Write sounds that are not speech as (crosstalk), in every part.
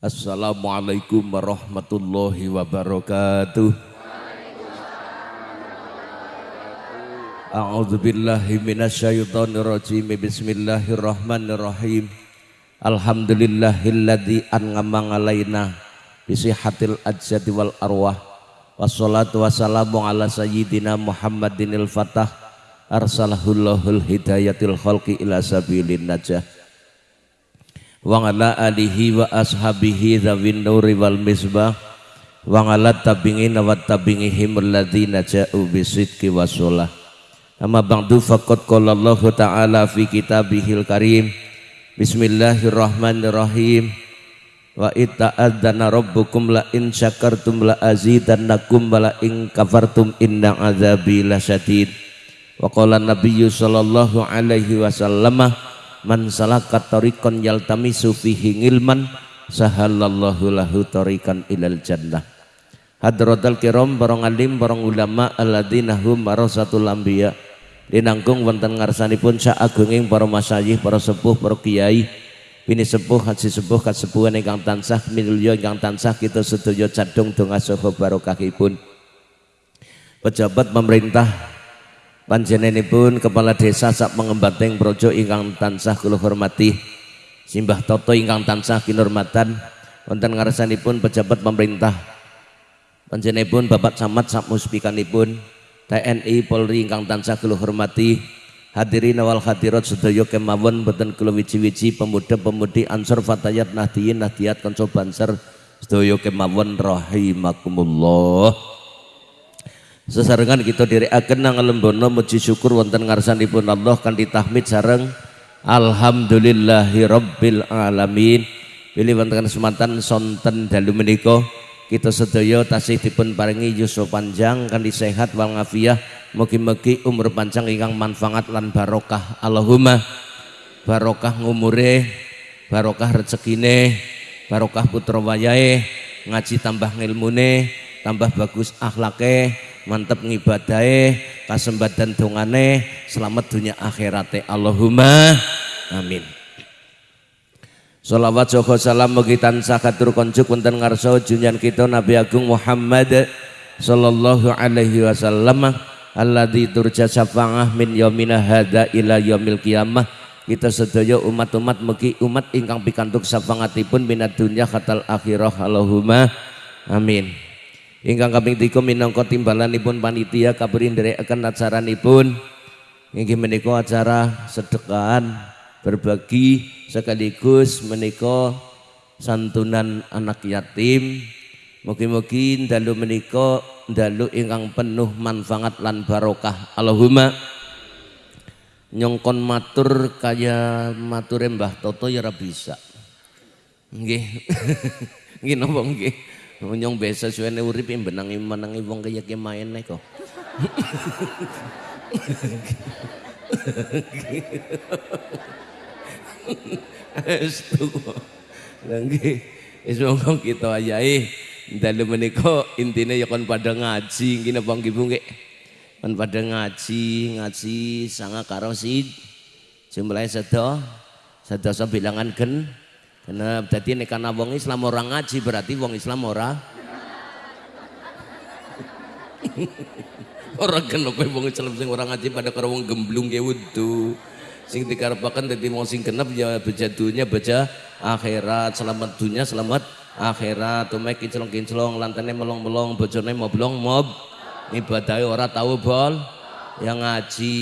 Assalamualaikum warahmatullahi wabarakatuh. A'udzu billahi minasyaitonir rajim. Bismillahirrahmanirrahim. Alhamdulillahilladzi an'ama alaina bi sihhatil ajsadi wal arwah. Wassalatu wassalamu ala sayyidina Muhammadinil Fatah arsalahullahu hidayatil khalqi ila sabilin najah wa ala alihi wa ashabihi dzawin nuri wal misbah. Wa ala tabingin wa tabingihim alladzina ja'u bisidqi wasolah amma ba'du faqad qala Allah ta'ala fi kitabihil karim. Bismillahirrahmanirrahim. Wa ita'adzana rabbukum la in syakartum la azidannakum wa la in kafartum inna azabi lasyadid wa qala nabiyyu sallallahu alaihi wasallam man salaka tariqan yaltamisu fihi ilman sahalallahu lahu tariqan ilal jannah. Hadratal kiram barang alim barang ulama alladzina hum warasatul anbiya. Dinangkung wonten ngarsanipun sak agunging para masyayikh para sepuh para kiai. Bini sepuh haji sepuh kasepuhan ingkang tansah minulya ingkang tansah kita sedaya cadung donga saha barokahipun. Pejabat pemerintah panjenenganipun kepala desa sak pengembateng projo ingkang tansah kula hormati. Simbah Toto ingkang tansah kinurmatan. Wonten ngarsanipun pejabat pemerintah. Panjenenganipun Bapak Camat sak muspikanipun TNI Polri ingkang tansah kula hormati. Hadirin wal hadirat sedaya kemawon boten kula wiji-wiji pemuda-pemudi Ansor Fatayat Nahdiyin Nahdiyat Kanca Banser sedaya kemawon rahimakumullah sesarengan kita diriaken nang lembono muji syukur wonten ngarsanipun Allah kan ditahmid sareng. Alhamdulillahi rabbil alamin. Pilih wonten kesempatan sonten dalu menika. Kita sedaya tasih dipun paringi yuswa panjang kan sehat wal ngafiah. Mugi-mugi umur panjang ingkang manfaat lan barokah. Allahumma barokah ngumure barokah rezekine barokah putra wayahe ngaji tambah ngilmune tambah bagus akhlake mantep ngibadahe kasembatan dongane selamat dunia akhirate. Allahumma amin. Salawat joko salam mugi tansah katur konjuk wonten ngarsa junjan kita Nabi Agung Muhammad sallallahu alaihi wasallam alladzi turja syafa'ah min yaumina hadza ila yaumil qiyamah. Kita sedaya umat-umat mugi umat ingkang pikantuk syafaatipun minat dunya khatal akhirah. Allahumma amin ingkang kaping 3 minangka timbalanipun panitia kabarin nderekaken acaranipun inggih menika acara sedekahan berbagi sekaligus menika santunan anak yatim. Mugi-mugi dalu menika dalu ingkang penuh manfaat lan barokah. Allahumma nyongkon matur kaya mature Mbah Toto ya bisa. Nggih. (laughs) Nggih napa nggih Nyong biasa suwene urip benangi menangi wong kaya ki main kok. Estu. Nggih. Wis monggo kita ayahi dalu menika intine ya kon pada ngaji nggih napa nggih Bu nggih. Kon pada ngaji, ngaji sanga karo si jumlahe sedo. Sedoso bilangan gen karena jadi nek kana wong Islam orang ngaji berarti wong Islam ora (laughs) orang genep wong Islam sing orang ngaji pada karo wong gemblung ge wudu. Sing dikarepaken dadi wong sing genep ya baca dunya baca akhirat, selamat dunia selamat akhirat. Tumek kinclong-kinclong lantene melong-melong bojone moblong mob. Ibadahe ora tahu bol. Yang ngaji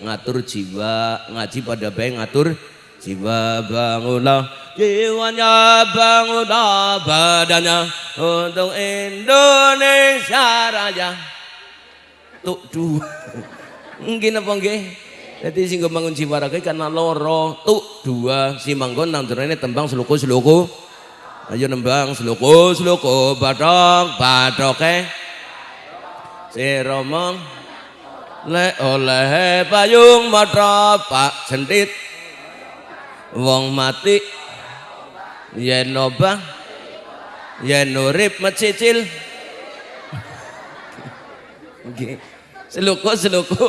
ngatur jiwa, ngaji pada bae ngatur jiwa bangunlah jiwanya bangunlah badannya untuk Indonesia Raya. Tuh dua mungkin apa nggih? Jadi sing bangun jiwa raga karena loro tuh dua si manggon ini tembang seluku seluku ayo nembang seluku seluku badok badoke si romong le oleh payung mata pak sentit wong mati yen obah yen urip mecicil. Nggih. Seluku seluku.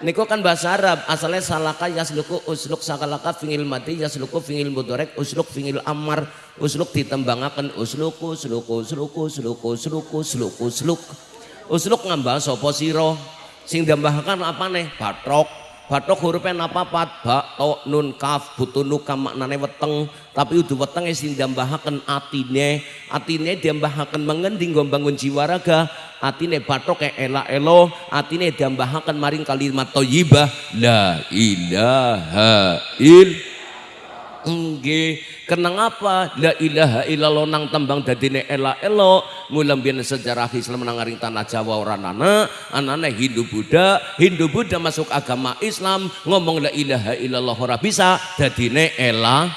Niku kan bahasa Arab, asalnya salaka yasluku usluk sakalaka fingil mati yasluku fingil mudorek usluk fingil amar usluk ditembangaken usluku sluku sluku sluku sluku sluku sluk usluk ngambah sopo siro sing apa nih batrok batrok hurufnya napa pat ba to nun kaf butunu maknane weteng. Tapi udah weteng sing dambahaken atine. Atine dambahaken mengending bangun jiwa raga atine batok kayak ela elo atine diambahaken maring kalimat thayyibah la ilaha il Enggih, kenang apa? La ilaha illallah nang tembang dadine ela elo. Mulam sejarah Islam nang tanah Jawa ora ana, anane Hindu Buddha, Hindu Buddha masuk agama Islam, ngomong la ilaha illallah ora bisa dadine ela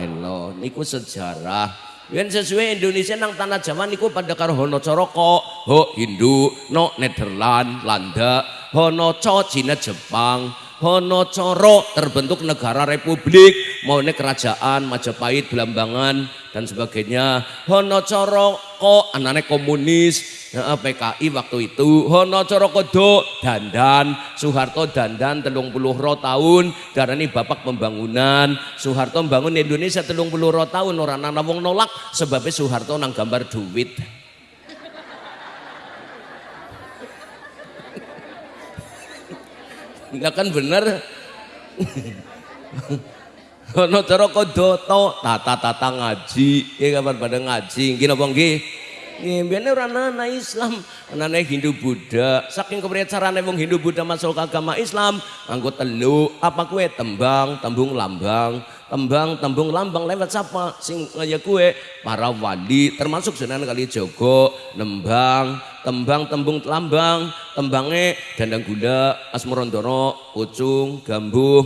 elo. Niku sejarah. Yen sesuai Indonesia nang tanah Jawa niku pada karo hono coroko, ho Hindu, no Nederland, Landa, hono co Cina Jepang, hono coro terbentuk negara republik, mau kerajaan Majapahit, Belambangan dan sebagainya. Hono coro ko anane komunis, PKI waktu itu. Hono Corokodo dandan Soeharto dandan telung puluh ro tahun darani bapak pembangunan. Soeharto membangun Indonesia telung puluh ro tahun orang nana wong nolak sebabnya Soeharto nang gambar duit Enggak kan bener. Hono Corokodo to tata-tata ngaji. Ya kapan pada ngaji? Gini apa nggih? Biasanya orang nana Islam, nana Hindu Buddha. Saking kepriye carane wong Hindu Buddha masuk agama Islam, anggo telu, apa kue tembang, tembung lambang, tembang, tembung lambang lewat siapa? Sing ngaya kue para wali, termasuk Sunan Kalijogo, nembang, tembang, tembung lambang, tembangnya dandang gula, asmorondoro, pucung, gambuh,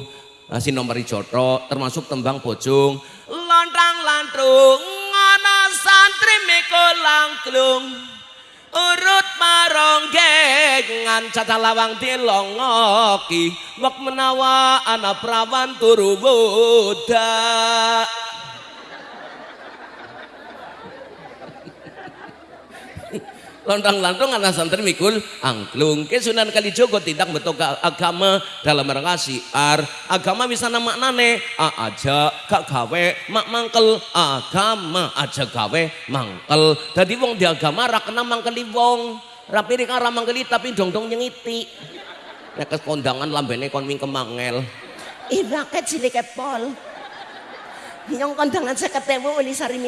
nomor joto, termasuk tembang pocung, lontang lantung, santri mikul langklung urut marongeng ngan cacah lawang dilongoki wak menawa ana prawan turu budak. Lontang-lantung anak santri mikul angklung. Ke Sunan Kalijogo tidak betul agama dalam rangka siar agama bisa nama nane a aja kak gawe mak mangkel. Agama aja gawe mangkel. Jadi wong di agama rakena mangkeli wong. Rapi arah mangkeli tapi dong dong nyengiti. Nek kondangan lambene kon ming kemangel. Ibaket cilik pol. Nyong kondangan seketewu uli sari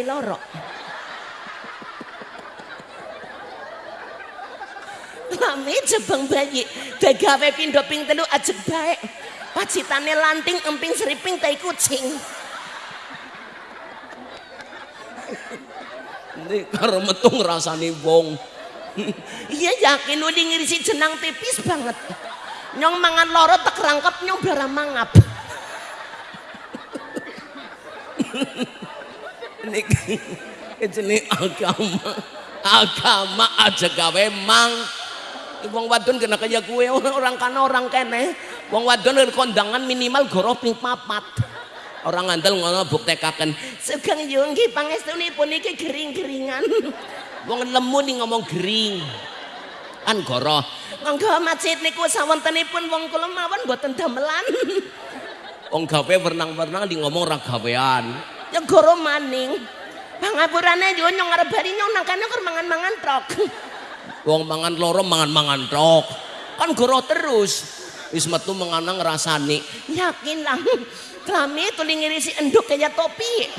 Lame jebang bayi, dagawe pindo ping telu ajeg baik. Pacitane lanting emping seriping tai kucing. Ini karo metung rasane wong. Iya yakin uli ngirisi jenang tipis banget. Nyong mangan loro tak rangkap nyong bara mangap. Ini jenis agama agama aja gawe mang wong wadon kena kaya kue (laughs) orang kana orang kene. Wong wadon kondangan minimal goro ping papat. Orang ngandel ngono buktekaken. Sugeng yung nggih pangestunipun iki gering-geringan. (laughs) Wong lemu nih ngomong gering. Kan goro monggo masjid niku sawontenipun wong kula mawon mboten damelan. (laughs) Wong gawe wernang-wernang di ngomong ra gawean. Ya goro maning. Pangapurane yo nyong arep bali nyong nang kana mangan-mangan trok wong mangan loro mangan-mangan tok. Kan goro terus. Wis metu menganang ngrasani yakin lah. Kami tuh ngirisi enduk kayak topi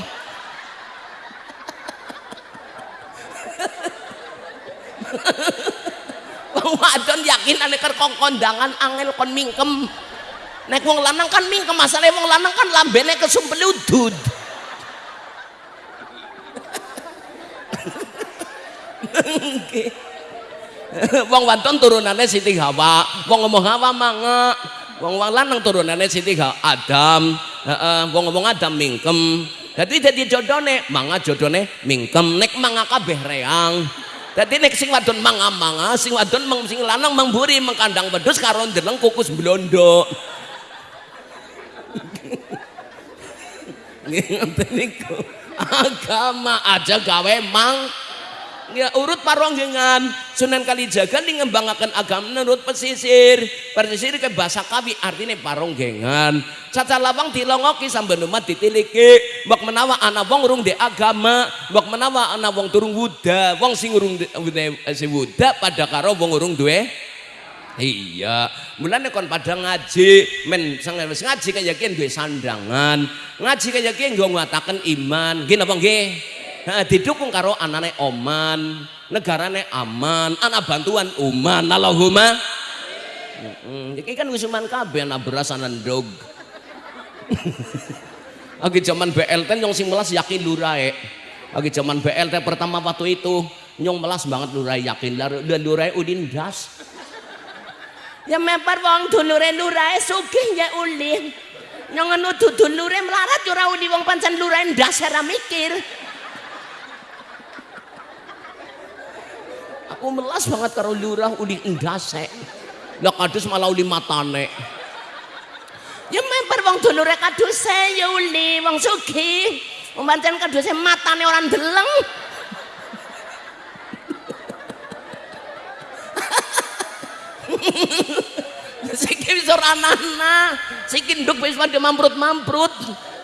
wong wadon yakin ane ker kondangan angel kon mingkem. Nek wong lanang kan mingkem masalah wong lanang kan lambene kesumpel udud. Okay. (laughs) wong wadon turunannya Siti Hawa wong ngomong Hawa mangga wong wong lanang turunannya Siti Hawa Adam. Wong ngomong Adam mingkem. Jadi jadi jodohne mangga jodohne mingkem. Nek mangga kabeh reang. Jadi nek sing wadon mangga mangga sing wadon mang sing lanang memburi mengkandang wedhus karo ndeleng kukus blondo (laughs) agama aja gawe mang ya urut paronggengan Sunan Kalijaga nih ngembangakan agama menurut pesisir. Pesisir ke bahasa kawi artinya paronggengan caca lawang dilongoki sambil umat ditiliki. Bak menawa anak wong urung di agama bak menawa anak wong turung wuda. Wong sing urung si wuda pada karo wong urung duwe. Iya. Mulane kon pada ngaji men wis ngaji kaya kian duwe sandangan. Ngaji kaya kian gue ngatakan iman. Gini apa nggih Nah, didukung karo anane oman, negarane aman, anak bantuan uman, Allahumma. Heeh, iki kan wis uman kabeh anak beras anak ndog. (laughs) Lagi zaman BLT nyong sing melas yakin lurai. Lagi zaman BLT pertama waktu itu nyong melas banget lurai yakin dan lurai udin das. Ya mepar wong dulure lurai sugih ya ulin. Nyong anu dulure melarat ora udi wong pancen lurai ndas ora mikir. Aku melas banget karo lurah uli endase lah kadus malah uli matane. Ya memper wong dulure kaduse ya uli wong sugih. Pancen kaduse matane orang deleng (laughs) Siki wis ora ana siki nduk wis pada mamprut-mamprut.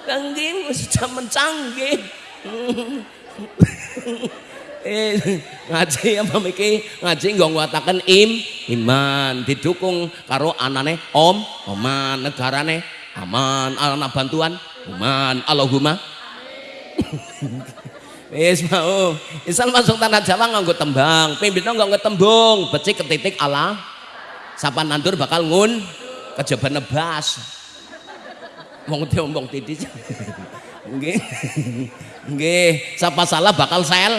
Kangging wis jaman canggih (laughs) eh ngaji apa miki ngaji nggo nguataken im iman didukung karo anane om oman negarane aman anak bantuan uman Allahumma (laughs) Wis mau. Isal masuk tanah Jawa nganggo tembang, pimpinnya nganggo tembung, becik ke titik ala. Sapa nandur bakal ngun kejaba nebas. Wong diombong titik. (laughs) Nggih. Nggih, sapa salah bakal sel.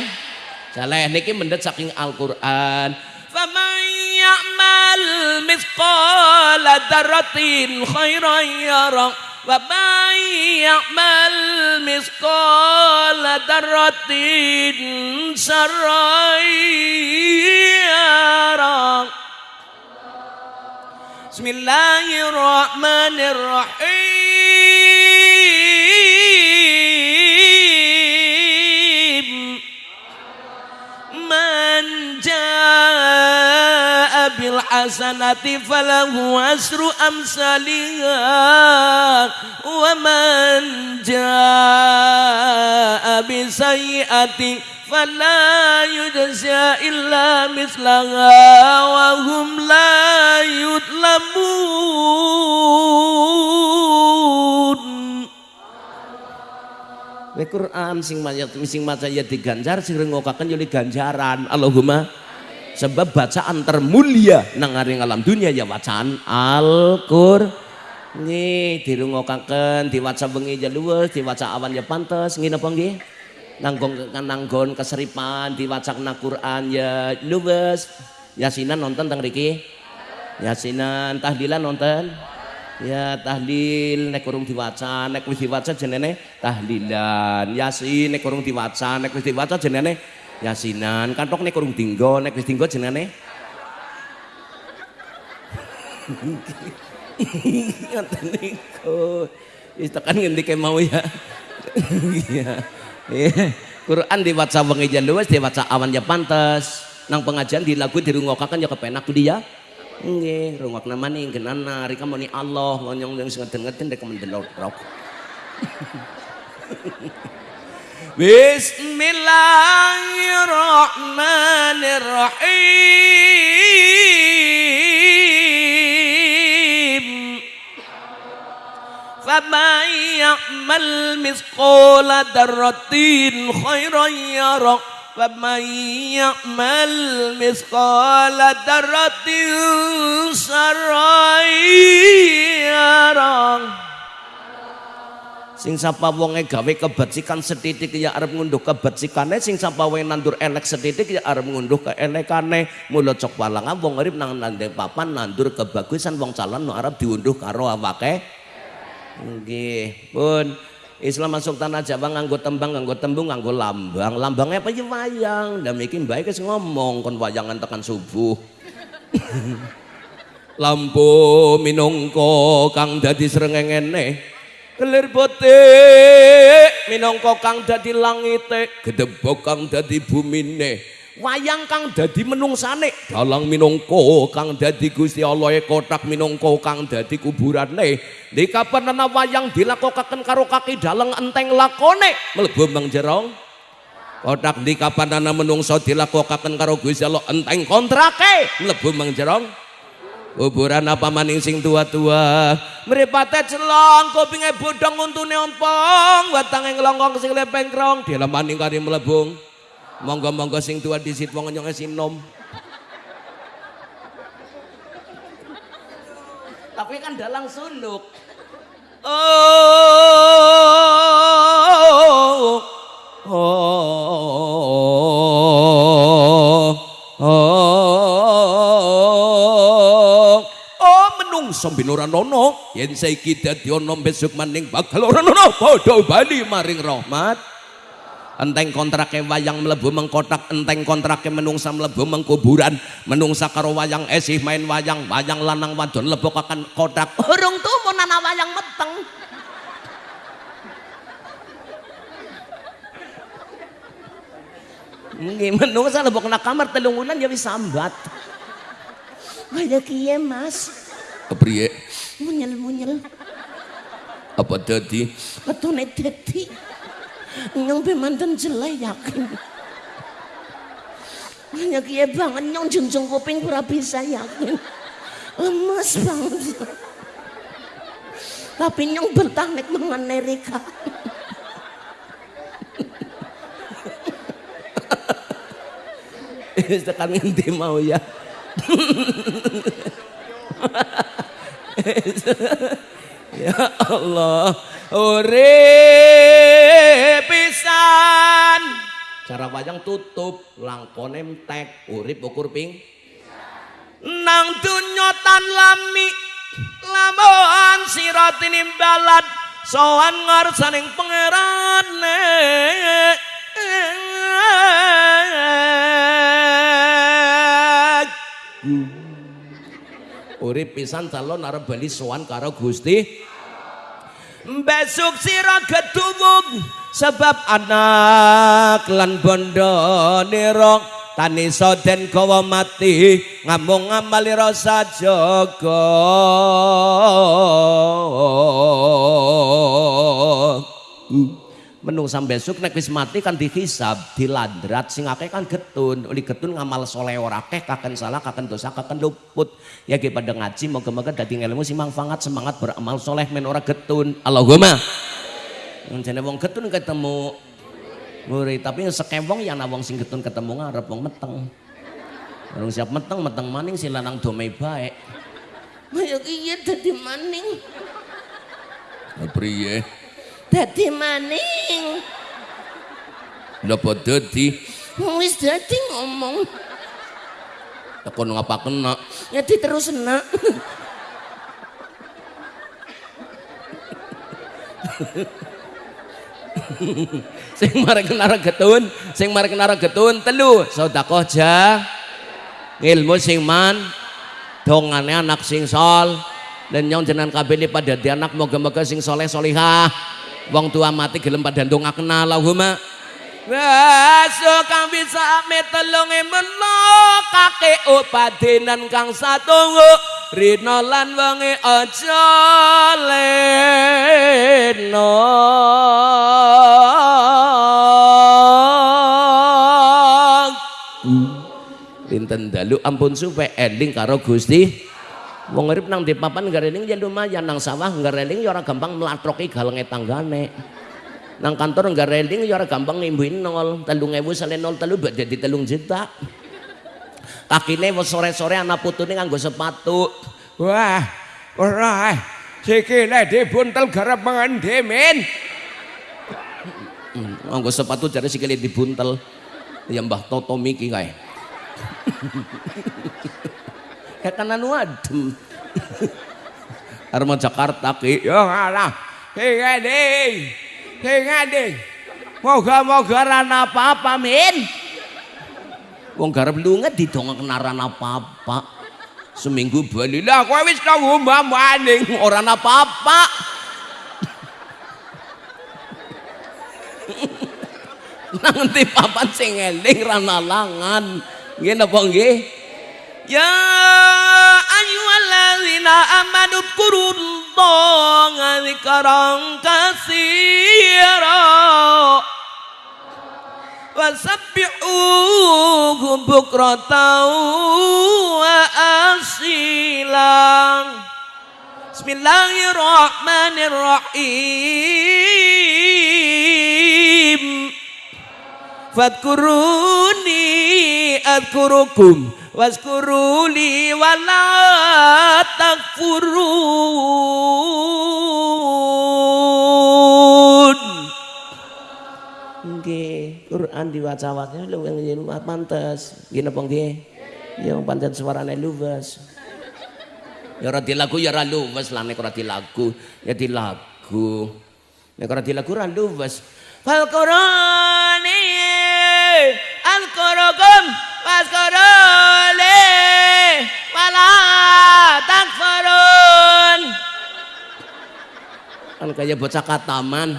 Saleh niki mendet saking Al-Qur'an. Faman ya'mal mithqala dzarratin khairan yara wa man ya'mal mithqala dzarratin syarran yara. Bismillahirrahmanirrahim. Bil hasanati falahu asru amsalha wa man jaa bi sayyi'ati fala yujza illa mislaha wa hum la yudlamun Al Quran sing maca sing maca ya diganjar sing rengokaken yo ganjaran Allahumma sebab bacaan termulia nang alam dunia ya bacaan Al-Qur nih dirungokaken diwaca bengi ya luwes diwaca awan ya pantes. Ngene apa nggih? Nanggon nanggon keseripan diwaca na Quran ya luwes. Yasinan nonton teng riki? Yasinan. Tahlilan nonton ya tahlil nek kurung diwaca nek wis diwaca jenenge tahlilan. Yasin nek kurung diwaca nek wis diwaca jenenge yasinan. Kan tok nek kurung dinggo nek wis dinggo jenenge ngoten niku wis tekan ngendike mau ya? Iya. Quran diwaca wengi luwes diwaca awan ya pantes. Nang pengajian di lagu dirungokaken ya kepenak dia nggih rungokna maning genana rika muni Allah ngonyong yang sing ngeden-ngeden dek mendelok (laughs) Bismillahirrahmanirrahim. Faman ya'mal misqala darratin khairan yara Faman ya'mal misqala darratin sarran yara sing sapa wonge gawe kebajikan setitik ya arep ngunduh kebajikannya. Sing sapa wonge nandur elek setitik ya arep ngunduh keelekane mula cok walangan wong urip nang nandeng papan nandur kebagusan wong calon arep diunduh karo awake. Nggih pun Islam masuk tanah Jawa nganggo tembang, nganggo tembung, nganggo lambang. Lambangnya apa ya wayang. Dan bikin baik ngomong kon wayangan tekan subuh. (laughs) Lampu minongko kang dadi srengengene kelir botik minangka kang dadi langite gedebok kang dadi bumine wayang kang dadi menungsane. Dalang minangka kang dadi Gusti Allah e kotak minangka kang dadi kuburane. Di kapan ana wayang dilakokaken karo kaki dalang enteng lakone? Mlebu mang jero kotak di kapan ana menungso dilakokaken karo Gusti Allah enteng kontrake? Mlebu mang jero kuburan apa maning sing tua-tua? Mripate celong kupinge bodong untune ompong. Watange nglongkong sing lepeng krong dilemaning kari mlebung monggo-monggo sing tua disit wong nyong sinom tapi kan dalang suluk oh oh oh, oh oh menungso ben ora nono yen saiki dadi ana besok maning bakal ora nono padha bali maring rahmat enteng kontrake wayang mlebu mengkotak enteng kontrake menungsa mlebu mengkuburan menungsa karo wayang esih main wayang wayang lanang wadon lebokaken kotak urung tumun ana wayang meteng Nggih menungsa lebok nak kamar telung wulan ya wis sambat. Kaya kiye Mas. Kepriye? Munyel-munyel. Apa dadi? Ketone dadi. Nyong pe manten jelek yakin. Hanya kiye banget nyong junjung kuping pura bisa yakin. Lemes banget. Tapi nyong bentah nek mangan Amerika. Wis tekan ngendi mau ya. ya Allah, urip pisan. Cara wayang tutup, langkone entek, urip ukur ping. Nang dunya tan lami, lamun sira tinimbalan sowan ngarsaning pangerane. urip pisan calon arep bali sowan karo Gusti besok sira getuwung sebab anak lan bondo nira tani soden kawa mati ngamung ngamali rasa jaga. uh menungsa besok nek wis mati kan dihisab dilandrat sing akeh kan getun oli getun ngamal soleh ora akeh kaken salah kaken dosa kaken luput ya ki pada ngaji moga-moga dadi ilmu sing manfaat semangat beramal soleh men ora getun Allahumma jane wong getun ketemu murid tapi sekewong ya ana wong sing getun ketemu ngarep wong meteng Orang siap meteng meteng maning si lanang domai baik. Ayo iya dadi maning. Priye? Dadi maning. Napa dadi? Wis dadi ngomong. Tekon ngapa kena? Ya diterus nak sing marek kenara getun sing marek kenara getun telu. Sedekah ja. Ilmu sing man dongane anak sing sol. Dan nyong jenengan kabeh pada di anak moga-moga sing soleh solihah wong tua mati gelem pada ndongakna Allahumma. Besok kang bisa metelungi meno kake upadenan kang satunggu. Rino lan wangi aja leno. Pinten dalu ampun supaya ending karo Gusti Wong urip nang di papan gareling ya lumayan nang sawah gareling ya ora gampang mlatroki galenge tanggane. Nang kantor gareling ya ora gampang ngimbuin nol, 3000 sale nol telu bak dadi telung juta. Kakine wis sore-sore anak putune nganggo sepatu. Wah, ora. Sikile dibuntel garap mangan demen. Nganggo sepatu jare sikile dibuntel. Ya Mbah Toto miki kae. (laughs) kekanan wadem (laughs) Arma Jakarta ki. Ya ngalah. Hei ngade hei ngade moga-moga rana apa-apa min. Wong garap lunga didongak kenaran apa-apa. Seminggu bali. Lah kowe wis kanggo maning ora apa-apa. (laughs) Nang ngendi papan sing eling ra nalangan nggih napa nggih ya ayyuhalladzina amanu dzkurullaha dzikran katsira wasabbihuhu bukratan wa asilan Bismillahirrahmanirrahim. Fadkuruni adkurukum Waskuruli wala takfurun Nggih, Quran diwaca-waca lho yang pantes. Nggih napa nggih? Ya pancen suarane luwes. Ya ora dilagu ya ora luwes lah nek ora dilagu ya dilagu. Nek ora dilagu ora luwes. Fal Qur'ani al-Qur'an wasquruli wala takfurun. Kan kayak bocah kataman.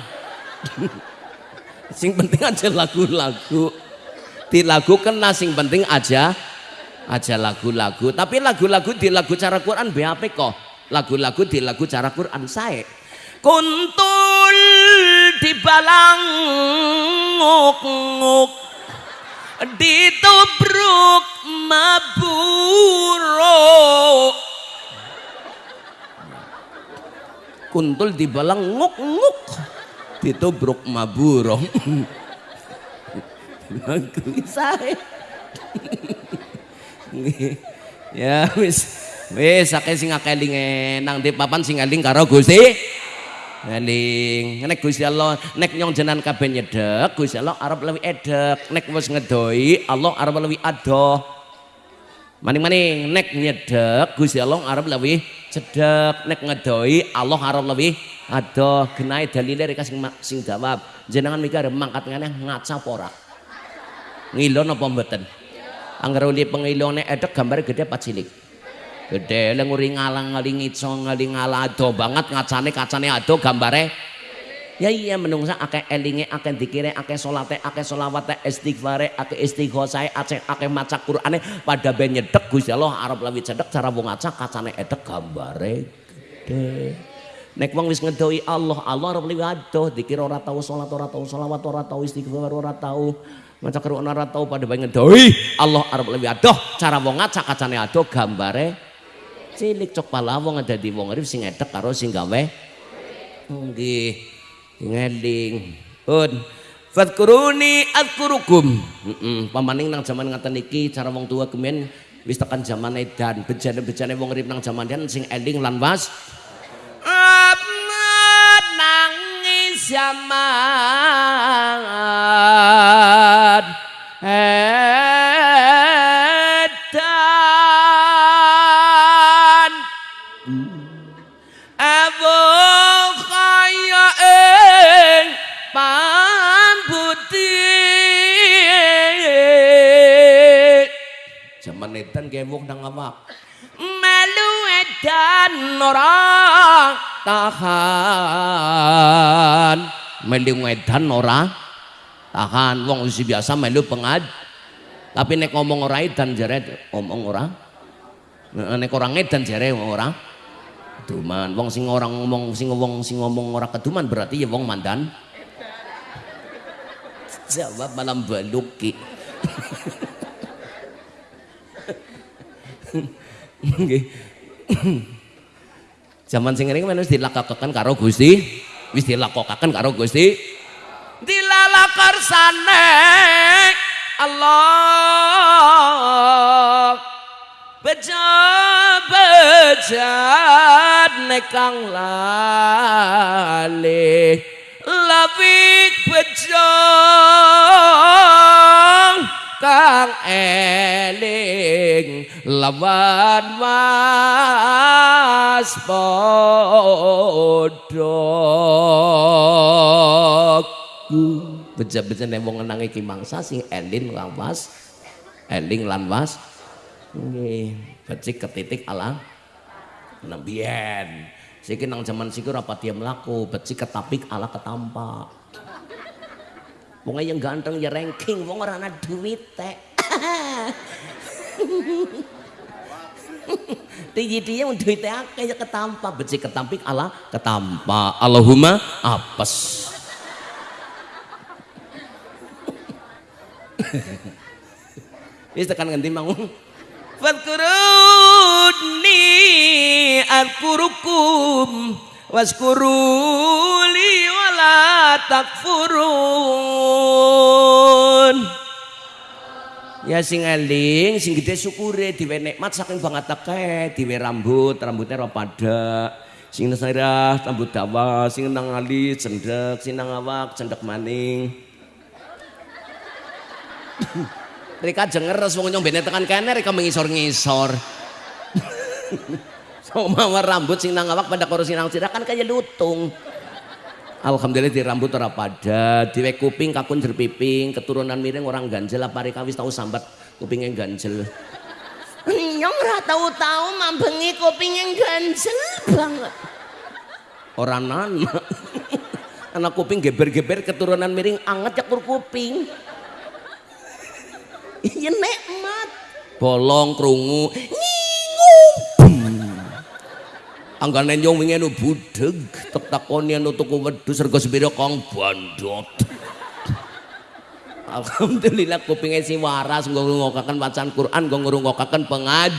sing penting aja lagu-lagu. Di lagu kena sing penting aja aja lagu-lagu tapi lagu-lagu di lagu cara Quran BAP kok lagu-lagu di lagu cara Quran saya kuntul dibalang nguk-nguk ditubruk maburo. Kuntul dibalang nguk-nguk. Ditubruk maburo. Lagu saya ya wis. Wis akeh sing akeh nang di papan sing eling karo Gusti eling nek Gusti Allah nek nyong jenengan kabeh nyedek Gusti Allah arep lebih edek nek wis ngedoi Allah arep lebih adoh. Maning-maning nek nyedek Gusti Allah arep lebih cedek nek ngedoi Allah arep lebih adoh. Genai dalile rek sing sing jawab jenengan mikir mangkat ngene ngaca pora ngilon apa mboten? Angger uli pengilone edek gambar gede apa cilik? Gede leng uri ngalang ngaling ico ngaling ngalado banget ngacane kacane ado gambare. Ya iya menungsa akeh elinge akeh dikire akeh salate akeh selawate istighfare akeh istighosae akeh akeh maca Qur'ane pada ben nyedek Gusti Allah arep lawi cedek cara wong ngaca kacane edek gambare gede. Nek wong wis ngedoi Allah, Allah arep liwat adoh dikira ora tau salat ora tau selawat ora tau istighfar ora tau Maca Quran ora tau pada pengen doi Allah arep lebih adoh cara wong ngacak kacane adoh gambare cilik cok pala wong dadi wong urip sing edek karo sing gawe. Nggih. Ngeling. Pun. Fadkuruni adkurukum. Pamaning nang zaman ngaten iki cara wong tua kemen wis tekan zaman edan bejane-bejane wong urip nang zaman dan sing eling lan was. Nangis zaman edan nang awak Melu edan ora tahan. Melu edan ora tahan. Wong usi biasa melu pengad. Tapi nek ngomong ora edan jare ngomong ora. Nek orang edan jare ora keduman. Wong sing orang ngomong sing wong sing ngomong ora keduman berarti ya wong mandan. Jawab malam baluki (laughs) nggih. Zaman sing ngene wis dilakakaken karo Gusti, wis dilakokaken karo Gusti. Dilalakarsane Allah. Beja-bejat nekang lali Labik bejong kang eling. Lawan mas podok beja-beja wong nang iki mangsa sing eling lawas eling lan was nggih becik ketitik ala. Nembien siki nang zaman siku ora pati mlaku becik ketapik ala ketampak Wong yang ganteng ya ranking, wong ora ana duit teh. (laughs) Tinggi dia yang duitnya akeh ya ketampa, becik ketampik ala ketampa. Allahumma apes. Wis tekan ngendi mau? Fadkuruni adkurukum waskuruli takfurun. Ya sing eling, sing gede syukure diwe nikmat saking banget akeh, diwe rambut, rambutnya ora pada. Sing nesirah rambut dawa, sing nang alit cendek, sing nang awak cendek maning. (coughs) Rika jenger wong nyombene tekan kene Rika mengisor-ngisor. (coughs) so mawar rambut sing nang awak pada karo sing nang sirah kan kaya lutung. Alhamdulillah di rambut ora pada, diwe kuping kakun jerpiping, keturunan miring orang ganjel apa Rika wis tau sambat kupingnya ganjel. Nyong ora tau-tau mambengi kupingnya ganjel banget. Orang nana. Anak kuping geber-geber keturunan miring anget cakur kuping. Iya nikmat. Bolong krungu. Ngingung. Anggane nyong wingi anu budeg, tek takoni anu tuku wedhus rega sepira kang bandot. Alhamdulillah kupinge si waras nggo ngrungokaken bacaan Quran, nggo ngrungokaken pengad.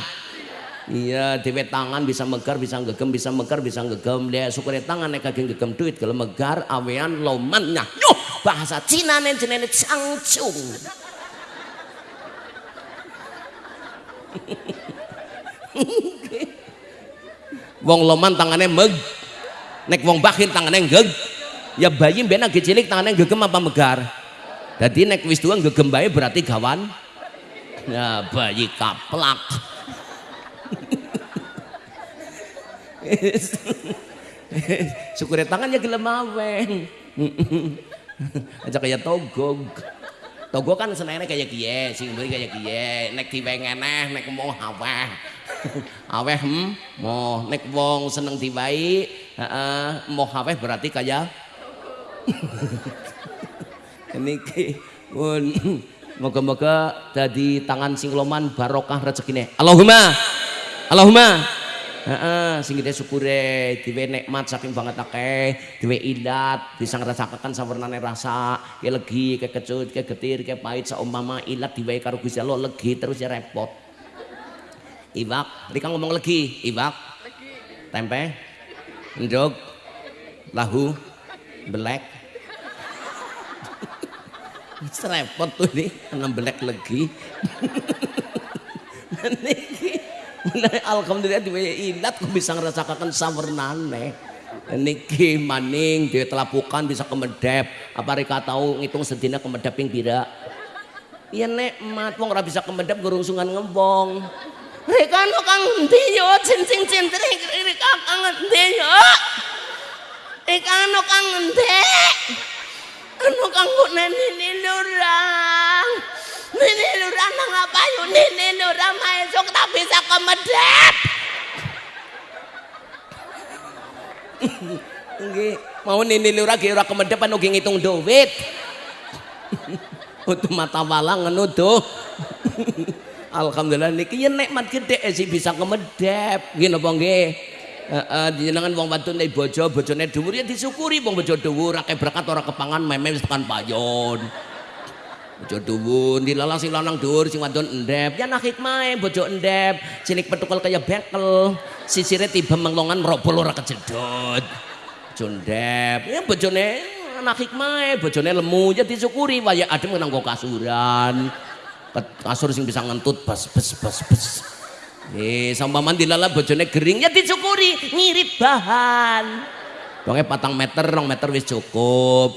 Iya, dewe tangan bisa megar, bisa gegem, bisa megar, bisa gegem. Dia syukure tangan nek kageng gegem duit kalau megar awean loman nyuh. Bahasa Cina nen jenenge cangcung. (laughs) wong loman tangannya meg nek wong bakhil tangannya geg ya bayi ben lagi cilik tangannya gegem apa megar? Jadi nek wis tua gegem bayi berarti gawan. Ya bayi kaplak. (laughs) Syukur tangannya gelem aweng aja kayak togog Togo kan senengnya kayak kie, sing beri kayak kie, nek diwengeneh, nek mau aweh, (laughs) aweh hmm, mau nek wong seneng diwai, uh, mau aweh berarti kayak (laughs) ini pun (clears throat) moga-moga jadi tangan sing loman barokah rezekine. Allahumma, Allahumma. Heeh, sing kita syukure diwe nikmat saking banget akeh, diwe ilat, bisa ngrasakaken sawernane rasa, ke legi, ke kecut, ke getir, ke pahit saumpama ilat diwe karo Gusti Allah legi terus ya repot. Iwak, Rika ngomong legi, iwak. Tempe, endog, lahu, belek. Serepot tuh nih, enam belek legi. (laughs) Niki alhamdulillah di ilat kok bisa ngerasakan samernane niki maning di telapukan bisa kemedep. Apa reka tahu ngitung sedina kemedep yang pira iya nikmat wong ora bisa kemedep gerungsungan ngembong mereka no kang ngendi yo cincin cintri kiri kakang ngendi yo mereka no kang ngendi anu kang bu nini lurang nini lurang nang apa yo nini lurang maesok tak bisa kemedet. Nggih, mau nini lura ge ora kemedep anu ge ngitung duit. (laughs) Utu mata walang ngono (laughs) Alhamdulillah niki ya nikmat gede sih bisa kemedep. Nggih napa nggih? Heeh, jenengan wong wadon nek bojo, bojone dhuwur ya disyukuri wong bojo dhuwur akeh berkat ora kepangan meme wis tekan payon. bojo dhuwur dilalang sing lanang dhuwur sing wadon endep ya nak hikmahe bojo endep cilik petukul kaya bekel sisire tiba menglongan merobol ora kejedot bojo endep ya bojone anak hikmahe bojone lemu ya disyukuri waya adem nganggo kasuran kasur sing bisa ngentut bas bas bas bas Eh, sama mandi lala bojone gering ya disyukuri ngirit bahan. Wonge patang meter, rong meter wis cukup.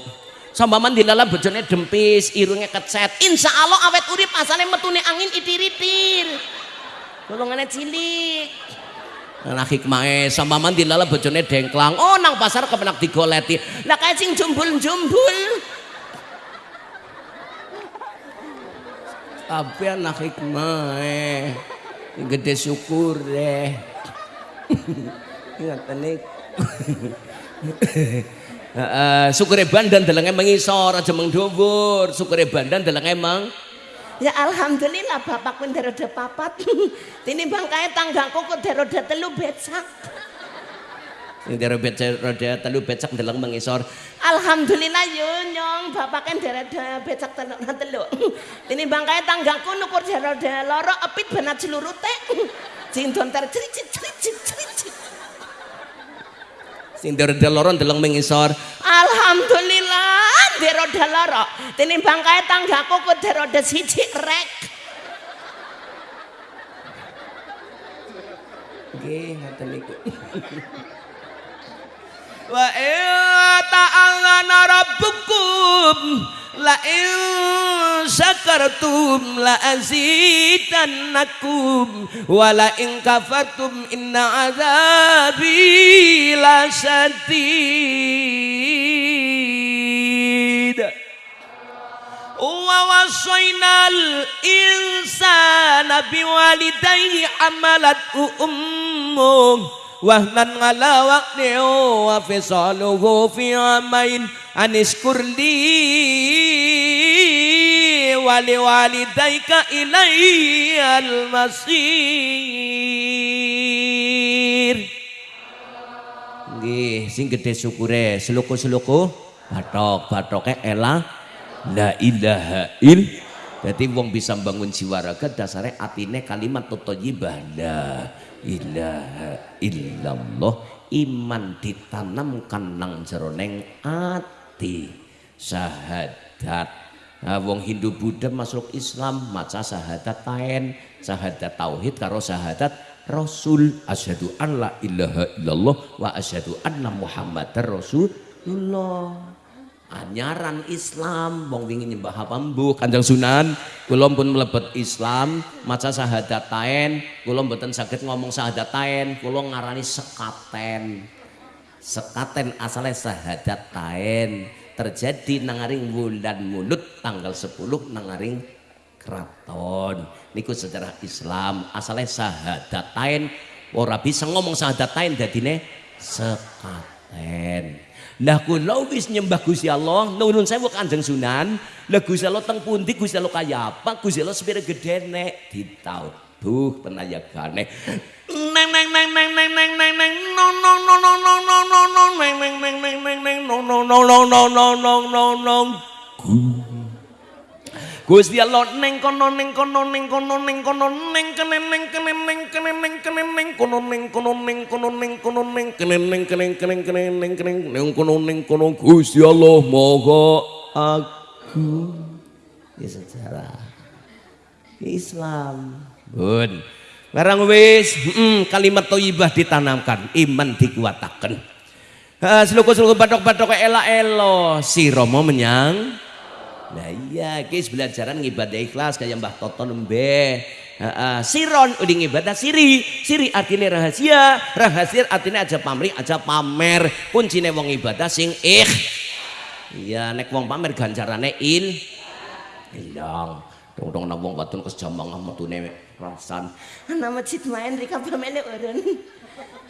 Sambaman dilala bojone dempis, irunge kecet. Insya Allah awet urip asale metune angin itir-itir. Golongane cilik. Nah hikmahe sambaman dilala bojone dengklang. Oh nang pasar kepenak digoleti. Lah kae sing jumbul-jumbul. Tapi anak hikmahe gede syukur deh. Ingat nih Heeh, sukure bandan delenge mengisor aja mengdhuwur. Sukure bandan delenge meng Ya alhamdulillah bapakku roda papat. (laughs) Tinimbang kae tanggaku kok roda telu becak. Sing becak roda telu becak deleng mengisor. Alhamdulillah yo nyong bapaknya roda becak telu (laughs) telu. Tinimbang kae tanggaku nukur roda loro epit banat seluruh teh. Ter cericit cericit cericit. Sing roda loro deleng mengisor. Alhamdulillah di roda loro tinimbang kae tanggaku ku roda siji rek nggih ngoten niku (laughs) وإن تأذن ربكم لئن شكرتم لأزيدنكم ولئن كفرتم إن عذابي لشديد. ووصينا الإنسان بوالديه حملته أمه وهنا على وقته fi amain عامين أن اشكر wali ولوالديك إلي المصير Nggih, sing gede syukure, seloko-seloko batok, batoke elah la ilaha il. Jadi wong bisa bangun jiwa raga dasare atine kalimat totoyibah. Nah, ilaha illallah iman ditanamkan nang jeroneng ati. Syahadat nah, wong Hindu Buddha masuk Islam maca syahadat tain syahadat tauhid karo syahadat Rasul. Asyhadu an la ilaha illallah wa asyhadu anna muhammadar rasulullah anyaran Islam wong wingi nyembah apa mbuh Kanjeng Sunan. Kula pun mlebet Islam maca syahadatain kula mboten saged ngomong syahadatain kula ngarani sekaten. Sekaten asalnya syahadatain terjadi nangaring bulan mulut tanggal 10 nangaring keraton niku sejarah Islam asalnya syahadatain ora bisa ngomong syahadatain dadine sekaten lah kula wis nyembah Gusti Allah, nuwun sewu Kanjeng Sunan. Lah Gusti Allah teng pundi Gusti Allah kaya apa? Gusti Allah sepira gedene ditauduh penayagane. Neng neng neng neng neng neng neng neng no no no no no no no no neng neng neng neng neng neng no no no no no no no no no Gusti Allah neng kono neng kono neng kono neng kono neng kene neng kene neng kene neng kene neng kono neng kono neng kono neng kono neng kene neng kene kene kene neng kene neng kono neng kono Gusti Allah moga aku ya sejarah Islam bun Barang wis mm, kalimat thayyibah ditanamkan iman dikuatakan seluku-seluku batok-batok elak-elo si Romo menyang Nah iya, guys belajaran ngibadah ikhlas kayak Mbah Toto uh, siron udah ngibadah siri, siri artinya rahasia, rahasia artinya aja pamri, aja pamer. Kuncinya wong ibadah sing ikh. Iya, nek wong pamer ganjarane il hilang. Dong dong nang wong batun kesjambang metune rasan. Ana masjid main rika pamene urun.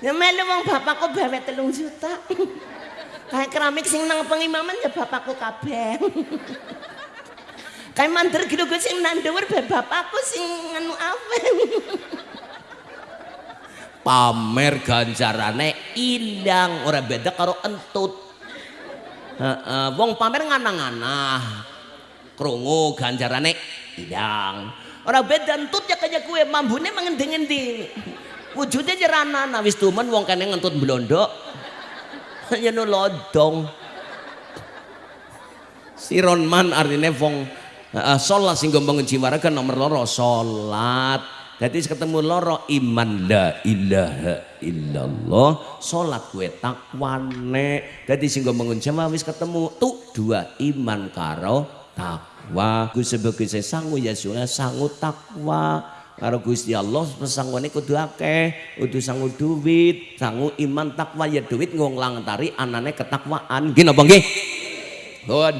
Ya melu wong bapakku bawa telung juta. Kayak keramik sing nang pengimaman ya bapakku kabeh. Kayak mandir gitu gue sing nandewer bapakku sing nganu apa. Pamer ganjarane ilang ora beda karo entut. Heeh, wong pamer ngana-ngana. Krungu ganjarane ilang. Ora beda entut ya kaya kue mambune mengending-ending. Wujudnya jerana wis tumen wong kene ngentut blondo. (laughs) Ya no lodong. Sironman artinya wong uh, sholat sing bangun jiwa raga nomor loro sholat. Jadi ketemu loro iman la ilaha illallah sholat gue takwane jadi sing bangun jiwa wis ketemu tuh dua iman karo takwa. Gue sebagai saya sanggup ya sanggup takwa karo Gusti Allah pesangwane kudu akeh kudu sangu duit sangu iman takwa. Ya duit ngonglang tari anane ketakwaan. Gini apa nggih? Bon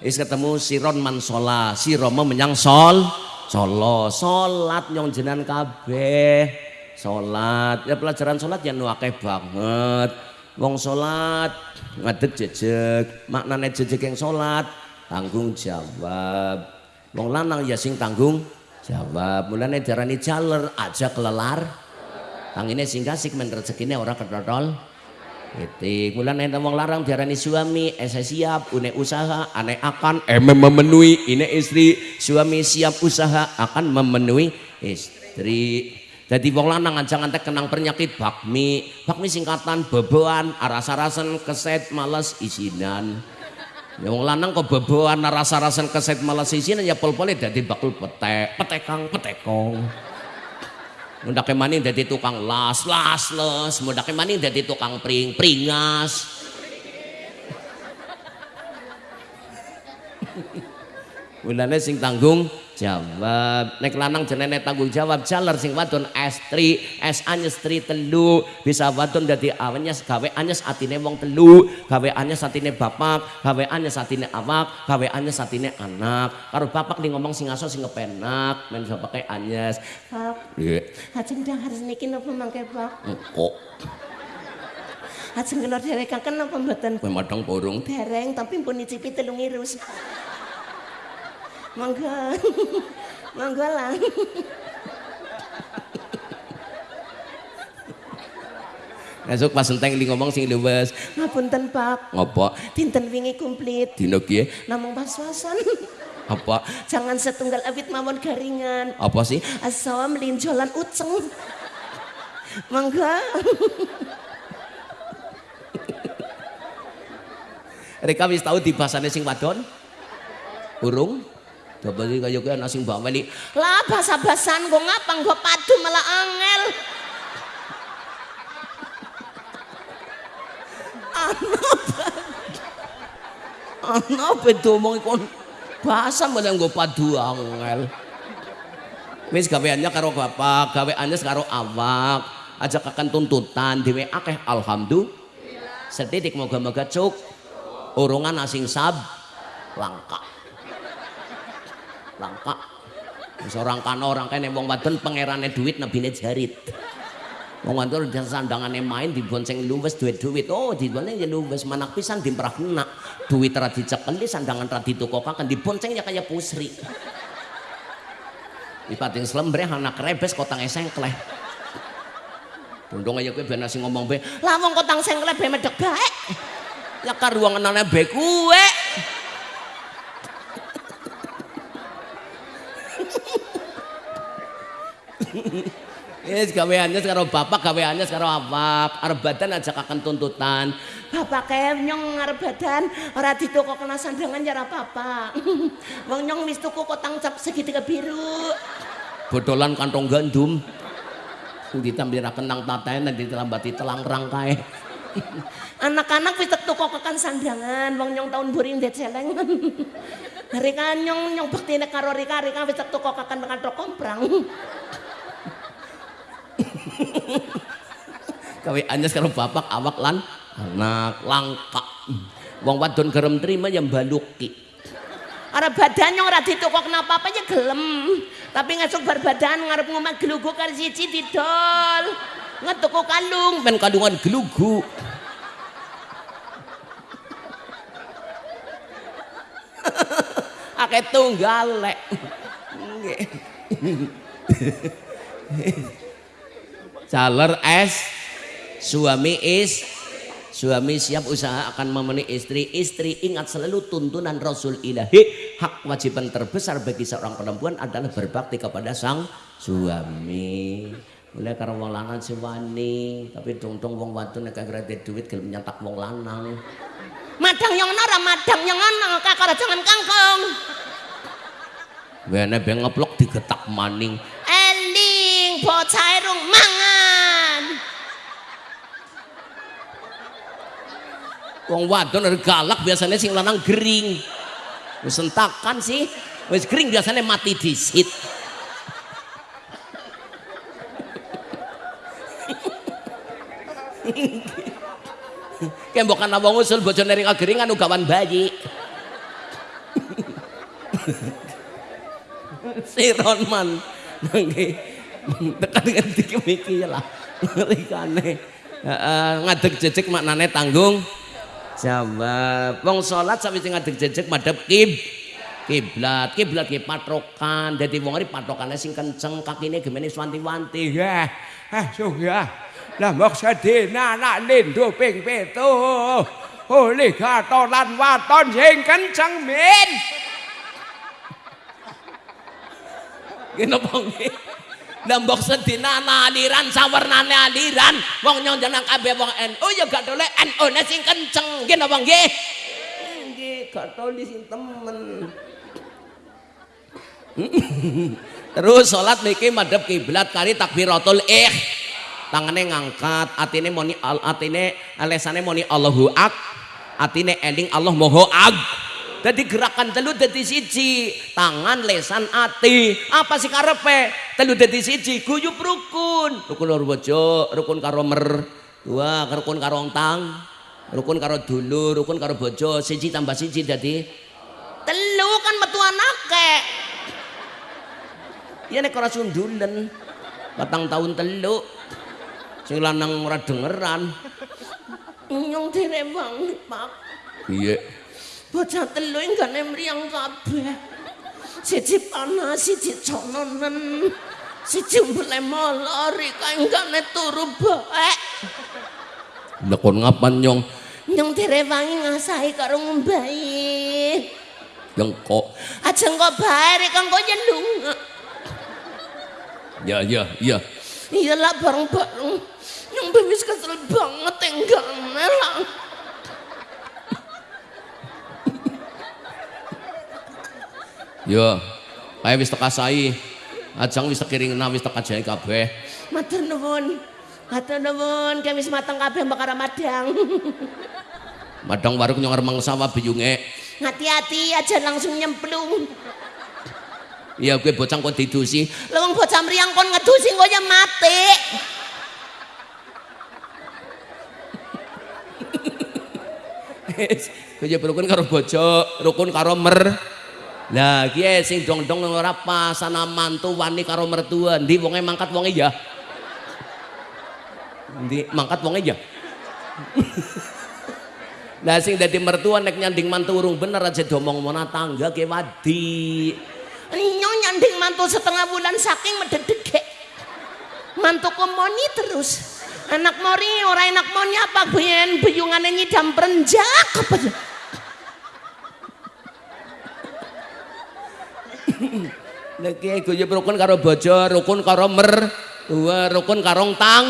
Is ketemu siron man sholat, si Romo menyang sol, solo, sholat nyong jenan kabeh, sholat. Ya pelajaran sholat yang nuake banget. wong salat ngadeg jejeg. Maknane jejeg yang salat tanggung jawab. Wong lanang ya sing tanggung jawab. Mulane diarani jaler aja kelelar. Tangine sing kasih men rezekine ora ketotol. Itik, mulane nek wong larang diarani suami, ese siap, une usaha, ane akan eme memenuhi, ini istri, suami siap usaha akan memenuhi istri. Jadi wong lanang aja ngantek kenang penyakit bakmi, bakmi singkatan beboan, aras-arasan keset males isinan. Ya wong lanang kok beboan aras-arasan keset males isinan ya pol-pole dadi bakul petek, petekang, petekong. Mundake maning dadi tukang las, las, les. Mundake maning dadi tukang pring, pringas. Mulane sing tanggung jawab. Nek lanang jenenge tanggung jawab, jaler sing wadon estri, es anyes tri telu, bisa wadon dadi anyes gawe anyes atine wong telu, gawe anyes atine bapak, gawe anyes atine awak, gawe anyes atine anak. Karo bapak ning ngomong sing aso sing kepenak, men bapake anyes. Pak, Iya. ajeng dahar niki napa mangke, Pak? Kok Ajeng kena derekaken napa mboten? kowe madang burung Dereng tapi pun nyicipi telung irus. Monggo. (laughs) Monggo lah. Esuk pas enteng li ngomong sing luwes. Ngapunten, Pak. Ngopo? Dinten wingi komplit. Dino kiye? Namung pas-pasan. (laughs) Apa? Jangan setunggal awit mawon garingan. Apa sih? Asam linjolan uceng. Monggo. Reka wis tau dibasane sing wadon? Urung? Coba iki kaya kowe ana sing baweli. Lah basa-basan kok ngapa nggo padu malah angel. Ana bedo omong kon bahasa malah nggo padu angel. Wis gaweannya karo bapak, gaweannya karo awak. Ajak akan tuntutan dhewe akeh alhamdulillah. Setitik moga-moga cuk. Urungan asing sab langka. Langka. Wis orang kana orang kene wong wadon pangerane duit nebine jarit. Wong wadon dan sandangane main dibonceng luwes duit-duit. Oh, dibonceng ya luwes manak pisan dimperah kena. Duit ra dicekeli sandangan ra ditukokaken diboncengnya kayak pusri. Ipating slembre anak rebes kotang esengkleh. Bondong aja ben sing ngomong be. Lah wong kotang sengkleh be medhek bae. Ya karuanganane be kuwe. Yes, gaweannya karo bapak, gaweannya karo awak. Arep badan aja akan tuntutan. Bapak kayak nyong ngarep badan ora ditoko kena sandangan ya ora apa-apa. (laughs) Wong nyong wis tuku kotang cap segitiga biru. Bodolan kantong gandum. Ditambiraken nang tatae nanti terambati telang rangkae. (laughs) Anak-anak wis tuku kekan sandangan. Wong nyong tahun buring det celeng. (laughs) Rika nyong nyong bektine karo Rika Rika wis tuku kekan kantong komprang. (laughs) Kawe anyes karo bapak awak lan anak langka. Wong wadon gerem trima yang baluki. Ora badan nyong ora ditoko kenapa apa ya gelem. Tapi ngesuk bar badan ngarep ngomong gelugu karo siji didol. Ngetuku kalung. Men kandungan gelugu. (laughs) Akeh tunggal lek. Nggih. (laughs) Caler es suami is suami siap usaha akan memenuhi istri. Istri ingat selalu tuntunan Rasul ilahi. Hak kewajiban terbesar bagi seorang perempuan adalah berbakti kepada sang suami. Mulai karo wong lanang si wani tapi tungtung wong wadon nek ada duit gelem nyatak wong lanang. Madang yang nara madang yang ana kakara jangan kangkong. wene be ngeplok digetak maning. Eling bocah irung mangan. Wong wadon ada galak biasanya sing lanang gering. Wis sentakan sih. Wis gering biasanya mati disit. Kayak bukan abang usul bojone ring ageringan ugawan bayi. si Ronman tekan dengan tiga miki lah ngadeg jejeg maknane tanggung jawab. Wong salat sawise ngadeg jejeg madhep kib kiblat. Kiblat ki patokan. Dadi wong iki patokane sing kenceng, kakine gemene wanti-wanti. Ya, ah suya. Lah mok sedina anak ping pitu. Oleh gatolan waton sing kenceng min. (laughs) Gini apa nggih? Lembok sedina aliran sawernane aliran. Wong nyong jeneng kabeh wong NU ya gak dolek NU ne sing kenceng. Nggih napa nggih? Nggih, gak toli sing temen. Terus salat niki madhep kiblat kari takbiratul ikh. Tangane ngangkat, atine moni al atine alesane moni Allahu ak. Atine eling Allah moho ag. Jadi gerakan telu dadi siji, tangan, lesan, ati. Apa sih karepe? Telu dadi siji, guyub rukun. Rukun loro bojo, rukun karo mer, dua rukun karo tang, rukun karo dulur, rukun karo bojo, siji tambah siji dadi telu kan metu anake. Ya nek ora sundulen. Patang tahun telu. Sing lanang ora dengeran. Nyong direwang, Pak. Iya. Bocah telu enggane mriyang kabeh. Siji panas, siji cononen. Siji mbele molor, iki enggane turu bae. Lekon ngapan nyong? Nyong direwangi ngasahi karo ngombahi. Yang kok. Aja engko bae rek engko nyelung. Ya ya ya. Iya lah bareng-bareng. Nyong wis kesel banget enggane lah. Ya. Kayak wis teka sai. Ajang wis tekiringna wis teka jahe kabeh. Matur nuwun. Matur nuwun, kami wis mateng kabeh bakar madang. (laughs) Madang warung nyong remang sawah biyunge. Hati-hati aja langsung nyemplung. Iya gue bocang kok didusi. Lah wong bocah mriyang kon ngedusi kok ya mati. Kaya rukun karo bojo, rukun karo mer. Lah kiye sing dong-dong ora pas ana mantu wani karo mertua. Ndi wonge mangkat wonge ya? Ndi mangkat wonge ya? (laughs) Lah sing dadi mertua nek nyanding mantu urung bener aja domong mana tangga ke wadi. Nyanding mantu setengah bulan saking mededege. Mantu moni terus. Anak mori ora enak moni apa biyen beyungane nyidam perenjak apa ya? (laughs) Lah kiye guyub rukun karo bojo, rukun karo mer, rukun karo tang.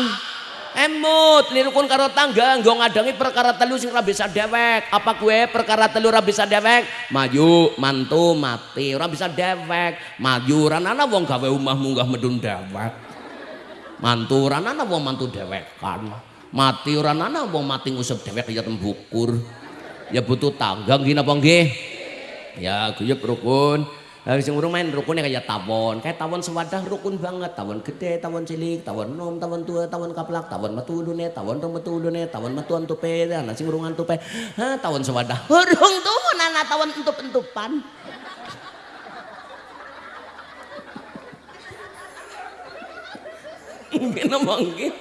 Emut, li rukun karo tangga, nggo ngadangi perkara telu sing ora bisa dewek. Apa kue perkara telu ora bisa dewek? Maju, mantu, mati, ora bisa dewek. Maju, ranana wong gawe omah munggah medun dewek. Mantu, ranana wong mantu dewekan. Mati, ranana wong mati ngusep dewek ya tembukur. Ya butuh tangga, gini apa nggih? Ya, guyub rukun. Sing urung main rukunnya kayak tawon. Kayak tawon sewadah rukun banget. Tawon gede, tawon cilik, tawon nom, tawon tua, tawon kaplak, tawon metu ulune, tawon rong metu ulune, tawon metu antupe, nah sing urung antupe. Ha, tawon sewadah. (laughs) Urung tuh nana tawon entup-entupan. (laughs) Ngene mangke.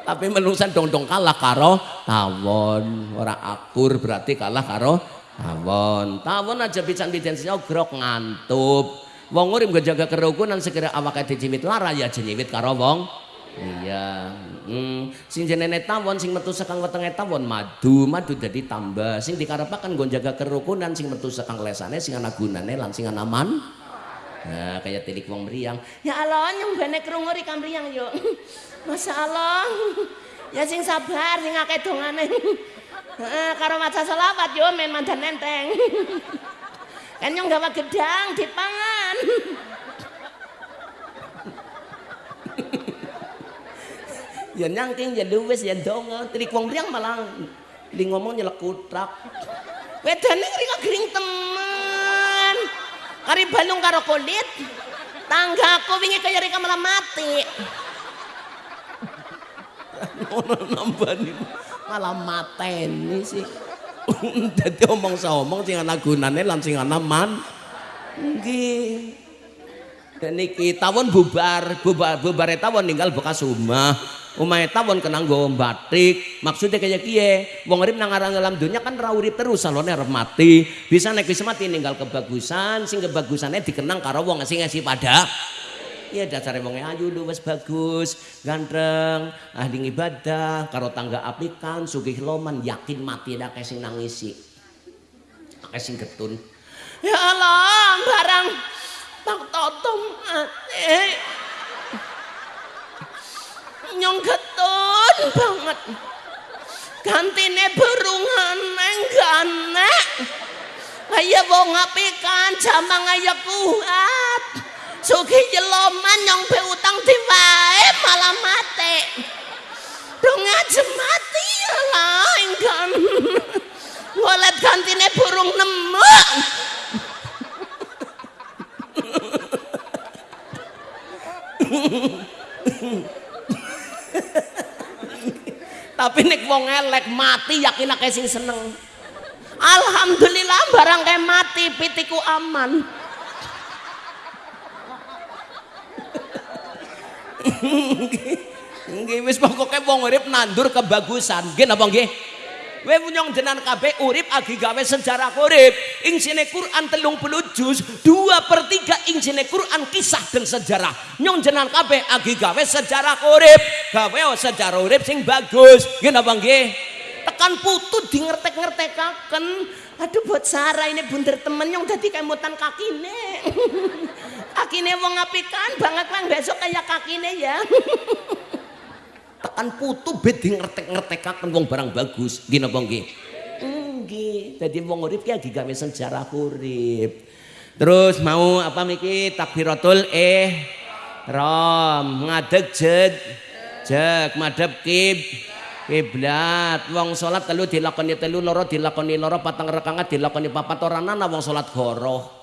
Tapi menungsan dong-dong kalah karo tawon. Ora akur berarti kalah karo tawon. Tawon aja pisan-pisan grok ngantup. Wong urip nggo jaga kerukunan segera awake dicimit lara ya jenyiwit karo wong. Iya. Hmm. Sing jenenge tawon sing metu sekang wetenge tawon madu, madu dadi tambah. Sing dikarepaken nggo jaga kerukunan sing metu sekang lesane sing ana gunane lan sing ana man. Nah, kayak tilik wong meriang. Ya Allah, nyembene krungu ri kamriyang yo. (laughs) Masya Allah. Ya sing sabar, sing akeh dongane. (laughs) Heeh, karo maca selawat yo men mandan enteng. (laughs) Kan nyong gawa gedang dipangan. (laughs) ya nyangking ya luwes ya donga tilik wong meriang malah di ngomong nyelek kutrak Wedane ngri ngering temen. Kari balung karo kulit. Tanggaku wingi kaya rika malah mati. ono nambani malah mateni sih. (laughs) Dadi omong saomong sing ana gunane lan sing ana man. Nggih. Dan niki tawon bubar bubar bubare tawon ninggal bekas omah. Omahe tawon kena nggo batik. Maksudnya kayak kiye wong urip nang aran dalam dunia kan ra urip terus salone arep mati. Bisa nek wis mati ninggal kebagusan sing kebagusane dikenang karo wong sing ngasih pada Ya dasare wong ayu lu wis bagus, ganteng, ahli ibadah, karo tangga apikan, sugih loman, yakin mati dak sing nangisi. Akeh sing getun. Ya Allah, barang tak totom ate. Nyong getun banget. Gantine burungan neng gane. Kaya wong apikan jamang ayo kuat. Sugi jeloman nyong be utang diwae malah mati. Dong aja mati ya lah ingkan. Ngolet gantine burung nemu. Tapi nek wong elek mati yakin akeh sing seneng. Alhamdulillah barang kayak mati pitiku aman. Nggih wis pokoke wong urip nandur kebagusan. Nggih napa nggih? Kowe nyong jenengan kabeh urip agi gawe sejarah urip. Ing sine Quran 30 juz, 2 per 3 ing sine Quran kisah dan sejarah. Nyong jenengan kabeh agi gawe sejarah urip. Gawe sejarah urip sing bagus. Nggih napa nggih? Tekan putu di ngertek-ngertekaken. Aduh buat Sarah ini bunder temen yang dadi kemutan kakine. (laughs) kakine wong apikan banget lang besok kayak kakine ya. (laughs) Tekan putu bet di ngertek-ngertekaken wong barang bagus. Nggih napa nggih? Nggih. Dadi wong urip ki agi gawe sejarah urip. Terus mau apa miki takbiratul eh rom ngadeg jed jek madhep kib kiblat wong salat telu dilakoni telu loro dilakoni loro patang rekangan dilakoni papat ora ana wong salat goroh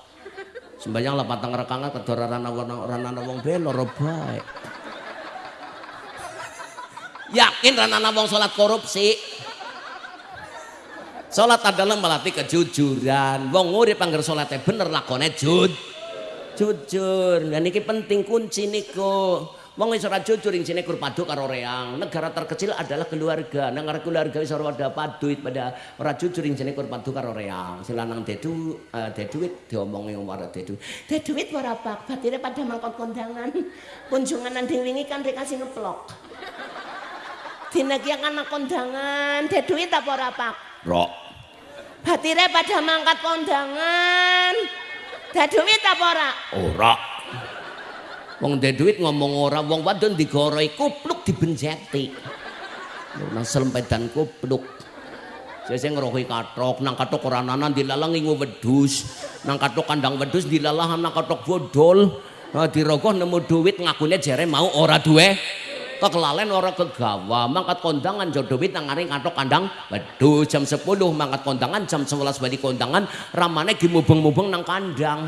sembahyang lah patang rekangan kedora ana wong ora ana wong be loro bae yakin ora ana wong salat korupsi Salat adalah melatih kejujuran. Wong urip anggar salate bener lakone jud. Jujur. Dan ini penting kunci niku. Wong wis ora jujur ing sine kur padu karo reang. Negara terkecil adalah keluarga. Negara keluarga wis ora ada paduit pada ora jujur ing sine kur padu karo reang. Silanang dedu uh, deduit diomongi ora dedu. Deduit ora pak, batire pada mangkot kondangan. Kunjungan nanding wingi kan dikasih ngeplok. Dina ki anak kondangan, deduit apa ora pak? Rok. Batire pada mangkat kondangan. Deduit apa ora? Ora. Wong ndek duit ngomong ora, wong wadon digoroi kupluk dibenjeti. Nang selempedan kupluk. Sese ngerohi katok, nang katok ora nanan dilalang ingu wedus. Nang katok kandang wedus dilalah nang katok bodol. Nah, dirogoh nemu duit ngakune jere mau ora duwe. Kekelalen ora kegawa, mangkat kondangan jo duit nang ngaring katok kandang wedus jam 10 mangkat kondangan jam 11 bali kondangan ramane gimubeng-mubeng nang kandang.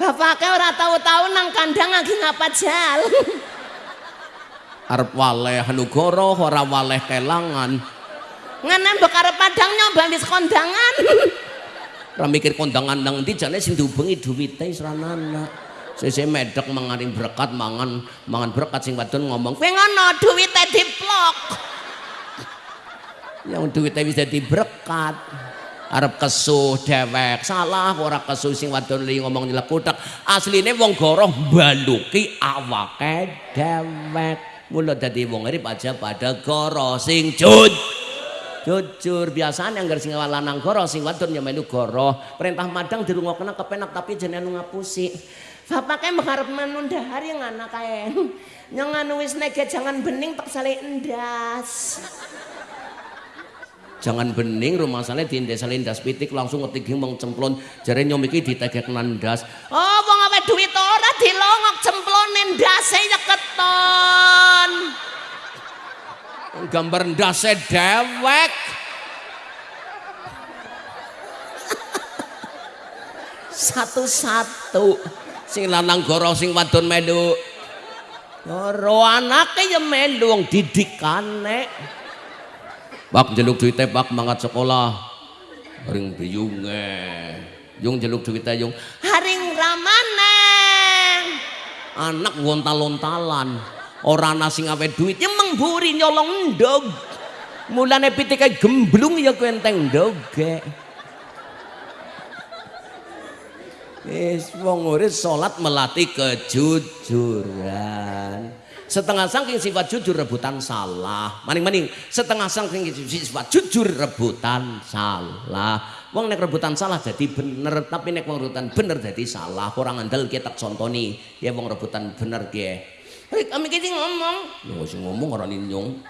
Bapaknya ora tahu-tahu nang kandang lagi ngapa jal. (laughs) arep waleh nugara ora waleh kelangan Ngenen bekar padang nyoba wis kondangan. (laughs) ora mikir kondangan nang ndi jane sing diubengi duwite wis ora ana sese medek mangaring berkat mangan mangan berkat sing wadon ngomong Kowe ngono duwite diplok. (laughs) yang duwite wis dadi berkat arep kesuh dewek. Salah ora kesuh sing wadon li ngomong nyelekutak asline wong goroh baluki awake dewek. Mula dadi wong urip aja pada goroh. Sing jujur jujur biasanya anggar sing lanang goroh sing wadon ya melu goroh. Perintah madang dirungokna kepenak tapi jenengan ngapusi. Bapaknya mengharap menunda hari yang anak kae. Yang anu wis jangan bening tak sale endas. Jangan bening rumah sana di desa lindas pitik langsung ngetiging wong cemplon. Jare nyom iki ditegek nandas Oh, wong awe duit ora dilongok cemplone ndase ya keton. gambar ndase dewek. Satu-satu. Sing lanang goro sing wadon melu. Goro anake ya melu wong didikane bak jeluk duite bak mangat sekolah. Ring biyunge yung jeluk duite yung Haring ramaneng. anak ngontal-lontalan ora ana sing awe duit ya mengburi nyolong ndog. Mulane pitike gemblung ya kowe enteng ndoge Wis wong urip salat melatih kejujuran. Setengah saking sifat jujur rebutan salah. Maning-maning setengah saking sifat jujur rebutan salah. Wong nek rebutan salah jadi bener, tapi nek wong rebutan bener jadi salah. Orang andel kita contoni, ya wong rebutan bener ge. Hei, kami kita ngomong. Ya sing ngomong ora nyong.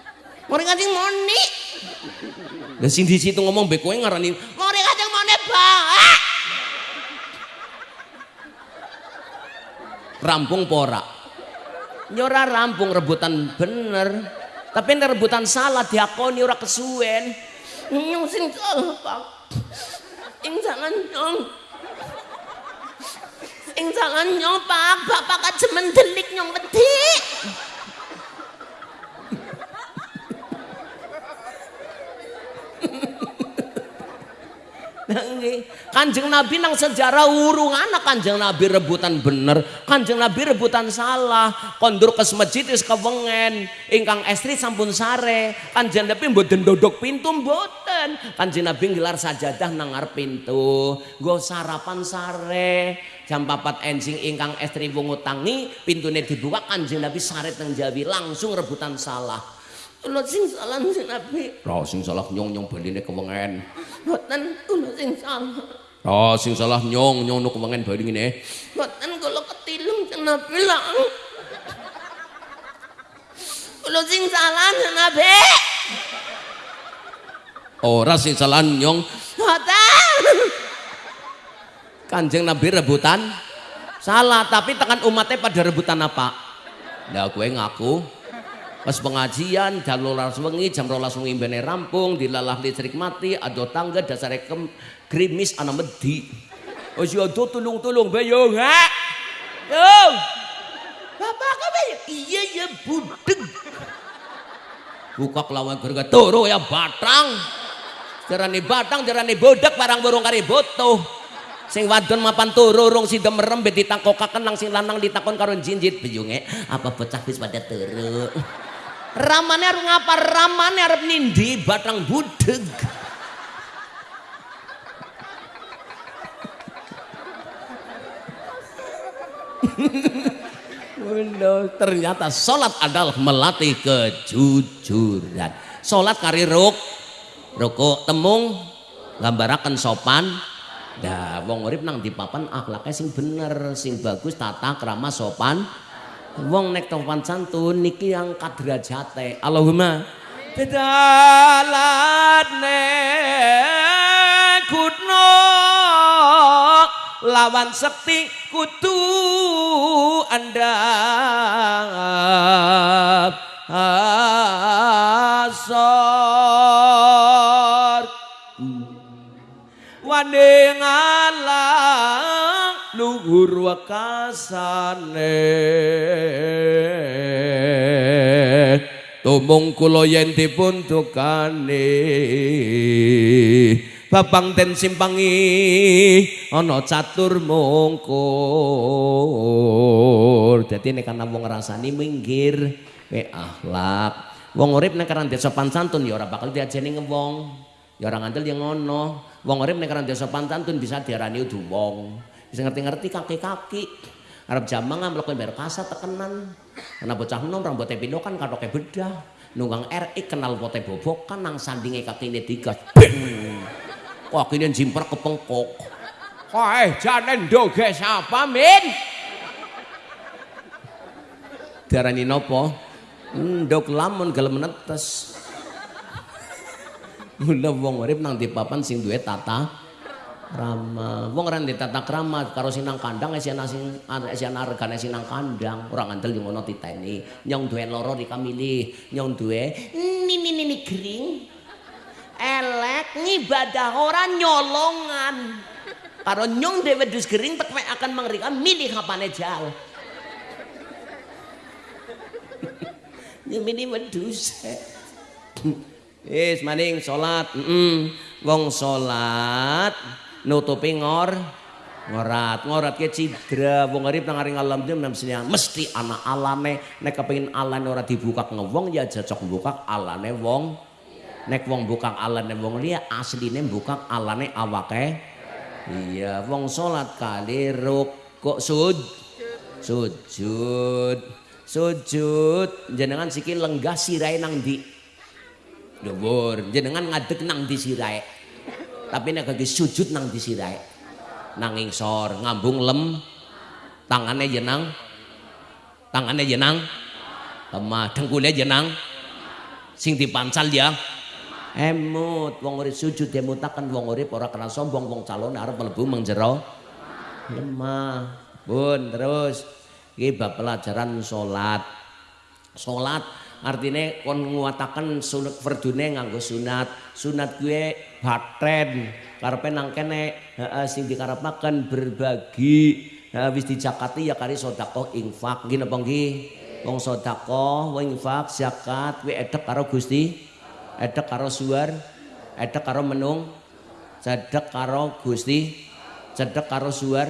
Mari kajeng moni. Lah sing di situ ngomong be kowe ngarani, "Mari kajeng moni, Pak." rampung pora nyora rampung rebutan bener tapi ini rebutan salah diakoni ora kesuwen. Sing salah pak. Ing jangan nyong. Ing jangan nyong pak. Bapak kajemen delik nyong wedi Kanjeng Nabi nang sejarah urung anak Kanjeng Nabi rebutan bener, Kanjeng Nabi rebutan salah. Kondur ke masjid wis kewengen, ingkang estri sampun sare. Kanjeng Nabi mboten dodok pintu mboten. Kanjeng Nabi gelar sajadah nang ngarep pintu. Nggo sarapan sare. Jam papat ensing ingkang estri wungu tangi, pintune dibuka Kanjeng Nabi sare teng Jawi langsung rebutan salah. Kula sing salah sing Nabi. Ra sing salah nyong-nyong baline kewengen. Mboten kula sing salah. Ra sing salah nyong nyong nuk kewengen bali ngene. Mboten kula ketilung sing Nabi lah. Kula sing salah sing Nabi. Ora sing salah nyong. Mboten. Kanjeng Nabi rebutan salah, tapi tekan umatnya pada rebutan apa? Lah gue ngaku pas pengajian jam rolas wengi jam rolas wengi bene rampung dilalah listrik mati ado tangga dasar kem grimis ana medhi oh si ado tulung-tulung bayo ha? Yo bapak kabe iya ya budeg. Buka kelawan gerga turu ya batang jarane batang jarane bodak barang burung kari boto sing wadon mapan turu rong si demerem bet ditangkokaken nang sing lanang ditakon karo jinjit biyunge apa bocah wis pada turu ramane arep ngapa ramane arep nindi batang budeg ternyata sholat adalah melatih kejujuran. Sholat kari ruk, ruku temung, gambarakan sopan. Dah, wong urip nang di papan akhlaknya sing bener, sing bagus, tata krama sopan, wong nek topan santun niki yang kadra Allahumma. Bedalat nek lawan sekti kutu andap asor. Wane ngalah luhur wakasane tumung kula yen dipun tukane babang ten simpangi ana catur mungkur. Dadi nek ana wong ngrasani minggir we akhlak wong urip nek kan sopan santun ya ora bakal diajeni ngewong. Ya ora ngandel yang ngono. Wong urip nek kan sopan santun bisa diarani udu wong bisa ngerti-ngerti kaki-kaki. Arab jamang ngambil bayar kasa tekenan. Karena bocah nom rambutnya pindokan katoke bedah. Nunggang RI kenal pote bobok kan nang sandinge kaki ini beng kok ini jimprak kepengkok. Hei, jangan doge siapa, Min? Diarani nopo? Ndok lamun gelem netes. Mula wong urip nang di papan sing duwe tata rama. Wong ora tata krama karo sinang kandang esiana sing esiana regane sinang kandang. Ora ngandel yo ngono titeni. Nyong duwe loro dikamili, nyong duwe nini nini kering. Elek ngibadah ora nyolongan. Karo nyong dewe dus kering tek akan mengerikan milih kapane jal. Ya mini wedus. Wis maning salat, heeh. Wong salat nutupi ngor ngorat. Ngorat ke cidra. Wong urip nang aring alam dia mesti ana alane. Nek kepengin alane ora dibuka ngewong ya cocok buka alane wong. Nek wong buka alane wong liya asline buka alane awake. Iya wong salat kali rukuk sud sujud? Sujud. Jenengan sikil lenggah sirai nang di dhuwur. Jenengan ngadeg nang di sirai tapi nek kaki sujud nang di sirai nanging sor ngambung lem. Tangannya jenang. Tangannya jenang. Lemah dengkulnya jenang. Sing dipancal ya. Emut wong urip sujud mutakan wong urip ora kena sombong wong calon arep mlebu mengjero lemah. Bun terus. Iki bab pelajaran salat salat artinya kon nguatakan sunat fardune nganggo sunat. Sunat gue baten karepe nang kene heeh sing dikarepaken berbagi. Wis dijakati ya kari sedekah infak. Nggih napa nggih? Wong sedekah infak zakat kuwi edek karo Gusti. Edek karo suar edek karo menung cedek karo Gusti cedek karo suar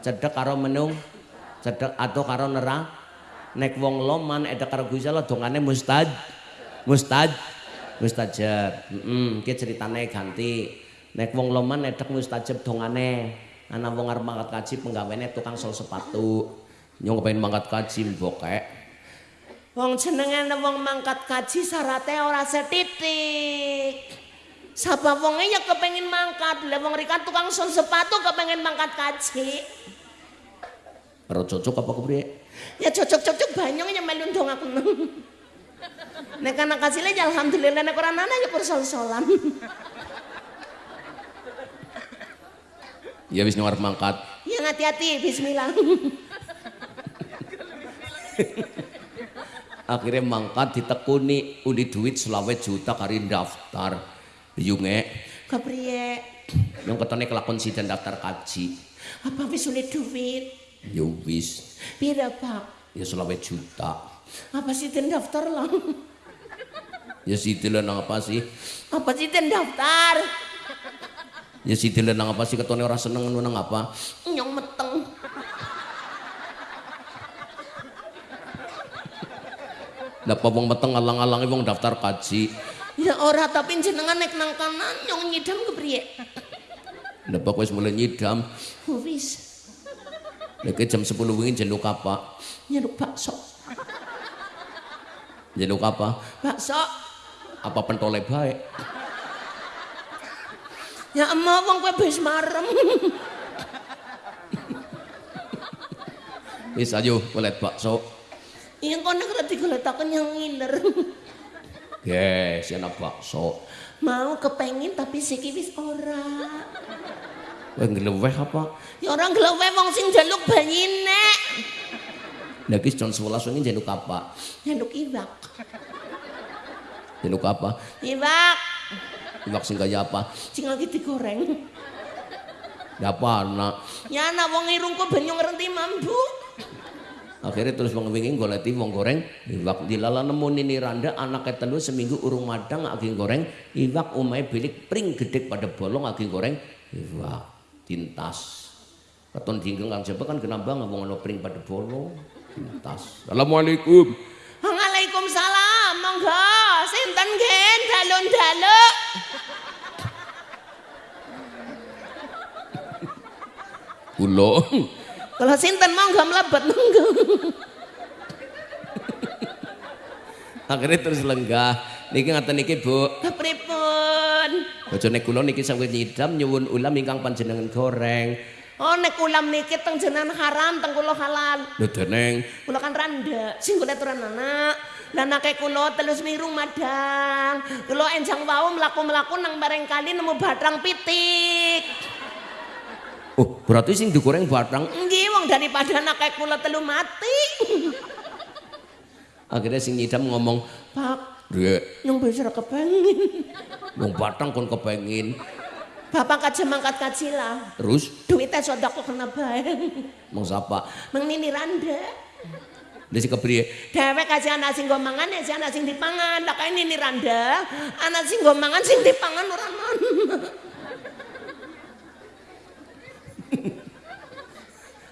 cedek karo menung cedek atau karo nerang. Nek wong loman edek karo Gusti Allah dongane mustad mustad mustajab heeh mm, ceritane ganti. Nek wong loman edek mustajab dongane. Ana wong arep mangkat kaji penggawene tukang sol sepatu. Nyong pengen mangkat kaji mbokek. Wong jenenge wong mangkat kaji syaratnya ora setitik. Sapa wonge ya kepengin mangkat, lah wong rikan tukang sol sepatu kepengin mangkat kaji. Ora cocok apa kepriye? Ya cocok-cocok banyong yang melu dong aku. (laughs) Nek anak kasih ya alhamdulillah nek ora ana ya sol-solan. Ya wis nyuar mangkat. Ya hati-hati bismillah. Akhirnya mangkat ditekuni uli duit selawe juta kari daftar. Yunge. Kepriye? Yang ketone kelakon dan daftar kaji. Apa wis duit? Ya wis. Pira pak? Ya selawe juta. Apa sih ten daftar lah? Ya si nang apa sih? Apa sih ten daftar? Ya si nang apa sih ketone ora seneng nang apa? Nyong meteng. Napa wong meteng alang-alangi wong daftar kaji? Ya ora tapi jenengan nek nang kanan nyong nyidam kepriye? Kowe wis mulai nyidam? Wis. Nek jam 10 wingi jaluk apa? Jaluk bakso. Jaluk apa? Bakso. Apa pentole baik? Ya emang wong kowe wis marem. Wis ayo golet bakso. Iya kok nek ora digoletaken yang ngiler. Yes, ana bakso. Mau kepengin tapi siki wis ora. Kowe ngleweh apa? Ya orang ngleweh wong sing njaluk bayine. Lah iki jam 11 wengi njaluk apa? Njaluk iwak. Njaluk apa? Iwak. Iwak sing kaya apa? Sing lagi digoreng. Ya apa anak? Ya anak wong irungku banyu ngerti mambu. Akhirnya terus wong wingi goleti wong goreng iwak dilala nemu nini randa anaknya telu seminggu urung madang agi goreng iwak umai bilik pring gede pada bolong agi goreng iwak tintas katon dinggeng kang jaba kan kenapa ngomong ono pring pada bolo tintas assalamualaikum Waalaikumsalam monggo sinten gen dalun-daluk Kulo. Kalau sinten monggo mlebet monggo. Akhirnya terus lenggah. Niki ngaten niki, Bu. Pripun? Bojone kula niki sawet nyidam nyuwun ulam ingkang panjenengan goreng. Oh nek ulam niki teng jenengan haram teng kula halal. Lho deneng. Kula kan randa, sing kula aturan anak. Lah nake kula telus miru madang. Kula enjang wau mlaku-mlaku nang bareng kali nemu batrang pitik. Oh, berarti sing digoreng batrang. Nggih wong daripada nake kula telu mati. Akhirnya sing nyidam ngomong, Pak, Dek, Yang bisa kepengin. wong batang kon kepengin. Bapak kaji mangkat kaji lah. Terus Duitnya sudah kok kena baik. mau sapa? Mang nini randa. Dia si kepriye? Dewek kasih anak sing gomangan ya si anak sing dipangan. Lah kayak nini randa. Anak sing gomangan sing dipangan orang non.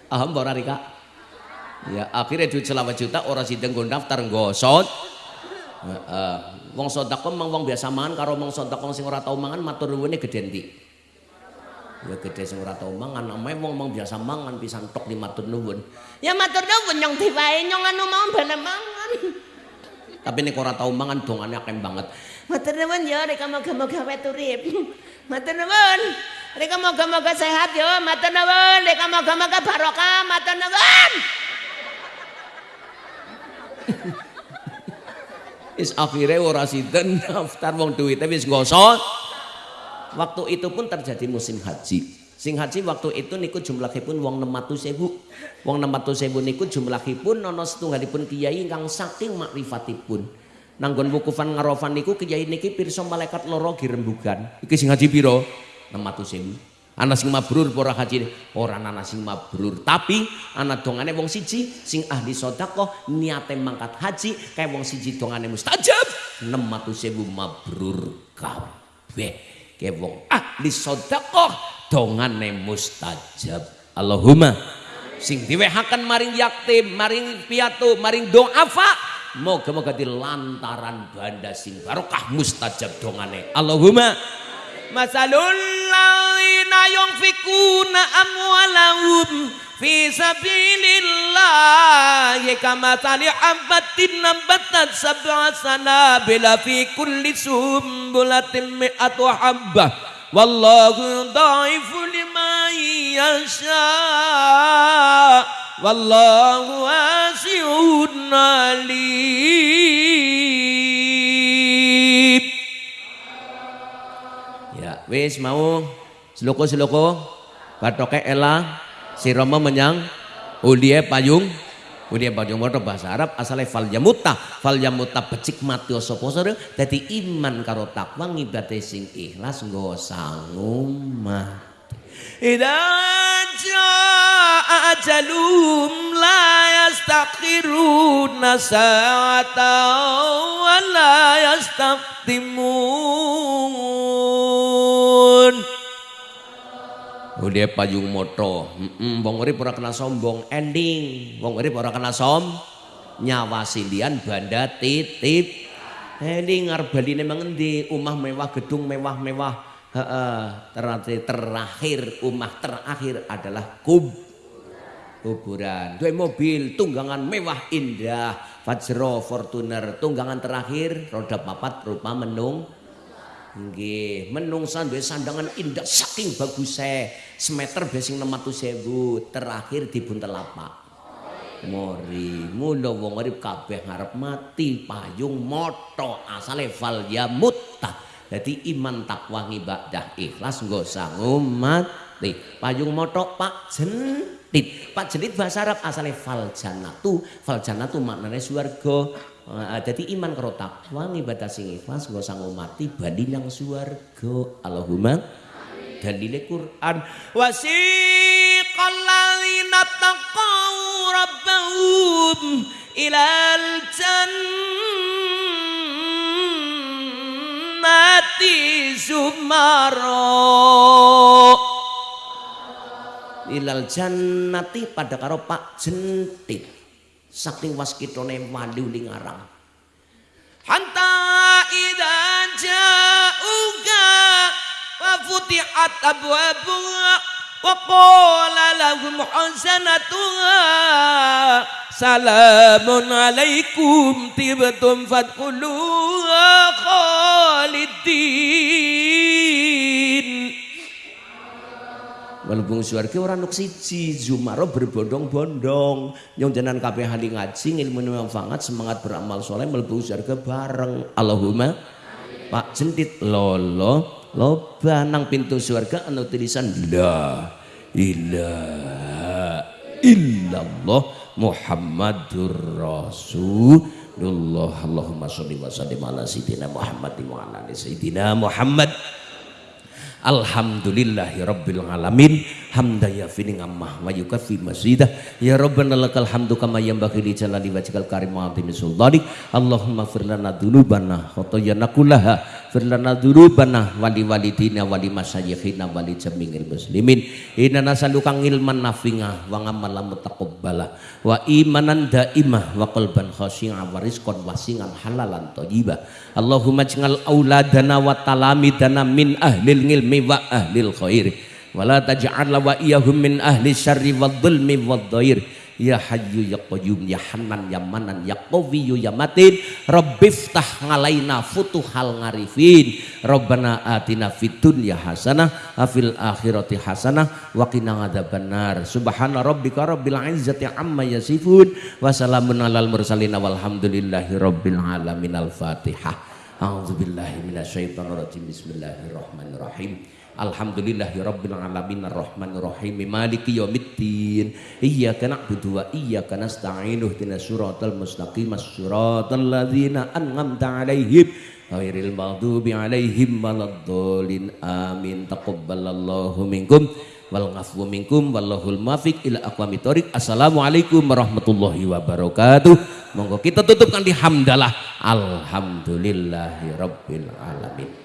Paham ora (laughs) Rika? Ya akhirnya duit selawe juta orang sidang gue daftar gosot. Heeh. Wong sedekah mang wong biasa mangan karo wong sedekah sing ora tau mangan matur nuwune gede ndi? Ya gede sing ora tau mangan, namanya wong wong biasa mangan pisan tok di matur nuwun. Ya matur nuwun nyong diwae nyong anu mau bana mangan. Tapi nek ora tau mangan dongane akeh banget. Matur nuwun ya rek moga-moga wet urip. Matur nuwun. Rek moga-moga sehat yo, matur nuwun. Rek moga-moga barokah, matur nuwun. Is akhirnya ora sinten daftar wong duwite wis gosot. Waktu itu pun terjadi musim haji. Sing haji waktu itu niku jumlahipun wong 600.000. Wong 600.000 niku jumlahipun ana setunggalipun kiai ingkang saking makrifantipun. Nanggon wukufan ngarofan niku kiai niki pirsa malaikat loro girembugan. Iki sing haji pira? 600.000. Ana sing mabrur ora haji ora ana sing mabrur tapi ana dongane wong siji sing ahli sedekah niate mangkat haji kae wong siji dongane mustajab 600.000 mabrur kabeh kae wong ahli sedekah dongane mustajab. Allahumma. Sing diwehaken maring yatim maring piatu maring doafa Moga-moga di lantaran banda sing barokah mustajab dongane. Allahumma. Masalul ladzina yunfikuna amwalahum fi sabilillah kamathali habatin nabatat sab'a sanabila fi kulli sumbulatin mi'atu habbah. Wallahu dhaifu liman yasha. Wallahu wasi'un alim. Ya, wis mau. Seloko-seloko batoke ela sirama menyang ulie payung. Ulie payung moto bahasa Arab asale fal yamuta fal yamuta becik mati sapa sore dadi iman karo takwa ngibate sing ikhlas nggo sangu mati Idza ajalum la yastakhiruna sa'atan wa la yastaqdimun Udah payung moto, mm wong urip ora kena sombong, ending. Wong urip ora kena som, nyawa silian banda titip. Ending ngarep baline mengendi, omah mewah, gedung mewah-mewah. Terakhir, terakhir omah terakhir adalah kub kuburan. Dua mobil tunggangan mewah indah, Fajro Fortuner tunggangan terakhir roda papat rupa menung Nggih, menungsan duwe sandangan indah saking bagusnya semeter besing 600.000 terakhir di Buntelapak. Mori, mula wong urip kabeh ngarep mati payung moto asale fal ya mutta. Dadi iman takwa ibadah ikhlas nggo sangu mati. Payung moto Pak Jentit. Pak Jentit bahasa Arab asale fal jannatu. Fal jannatu maknane swarga. Jadi iman karo takwa sing ikhlas nggo sangu mati bali nang swarga. Allahumma dalile Quran. Wasiqal ladzina taqaw rabbahum ilal jannati sumaro ilal jannati pada karo Pak Jentit saking waskitone ning ngarang. Hanta idza ja'uka wa futihat abwabuha wa qala lahum hasanatuha salamun alaikum tibtum fadkhuluha khalidin Melebung suarga orang nuk siji Zumaro berbondong-bondong. Jalan kabeh hali ngaji ilmu manfaat semangat beramal soleh melebung suarga bareng. Allahumma Pak Jentit lolo loba nang pintu surga anu tulisan la ilaha illallah Muhammadur Rasulullah. Allahumma sholli wa sallim ala sayyidina Muhammad wa ala ali sayyidina Muhammad Alhamdulillahi Rabbil Alamin. Hamda yafini ngammah wa yukafi masjidah Ya Rabbana lakal hamdu kama yambagi li jalali wajhikal karim wa azimi Allahumma firlana dunubana khotoyana kullaha firlana dzunubana wali walidina wali masyayikhina wali jamingil muslimin. Inna nasaluka ilman nafi'ah wa ngamalan mutaqabbala wa imanan daimah wa qalban khashi'a wa rizqan wasi'an halalan thayyibah. Allahumma ij'al auladana wa talamidana min ahlil ilmi wa ahlil khair wa la taj'al wa iyahum min ahli syarri wa dhulmi wa dhair Ya Hayyu ya Qayyum ya Hanan ya Manan ya Qawiyyu ya Matin. Rabbiftah ngalaina futuhal ngarifin. Rabbana atina fid dunya hasanah afil akhirati hasanah wa qina adzabannar. Subhana rabbika rabbil izzati amma yasifun. Wa salamun alal mursalin walhamdulillahi rabbil alamin. al-Fatihah. A'udzu billahi minasyaitonir rajim Bismillahirrahmanirrahim Alhamdulillahi Rabbil Alamin Ar-Rahmanir Rahim Maliki Yawmiddin. Iyyaka na'budu wa iyyaka nasta'in Ihdinas siratal mustaqim As-siratal ladzina an'amta 'alaihim ghairil maghdubi 'alaihim waladdallin. Amin. Taqabbalallahu minkum wal ghafwu minkum wallahul muwaffiq ila aqwamit thoriq assalamualaikum warahmatullahi wabarakatuh. Monggo kita tutupkan di hamdalah. Alhamdulillahi rabbil alamin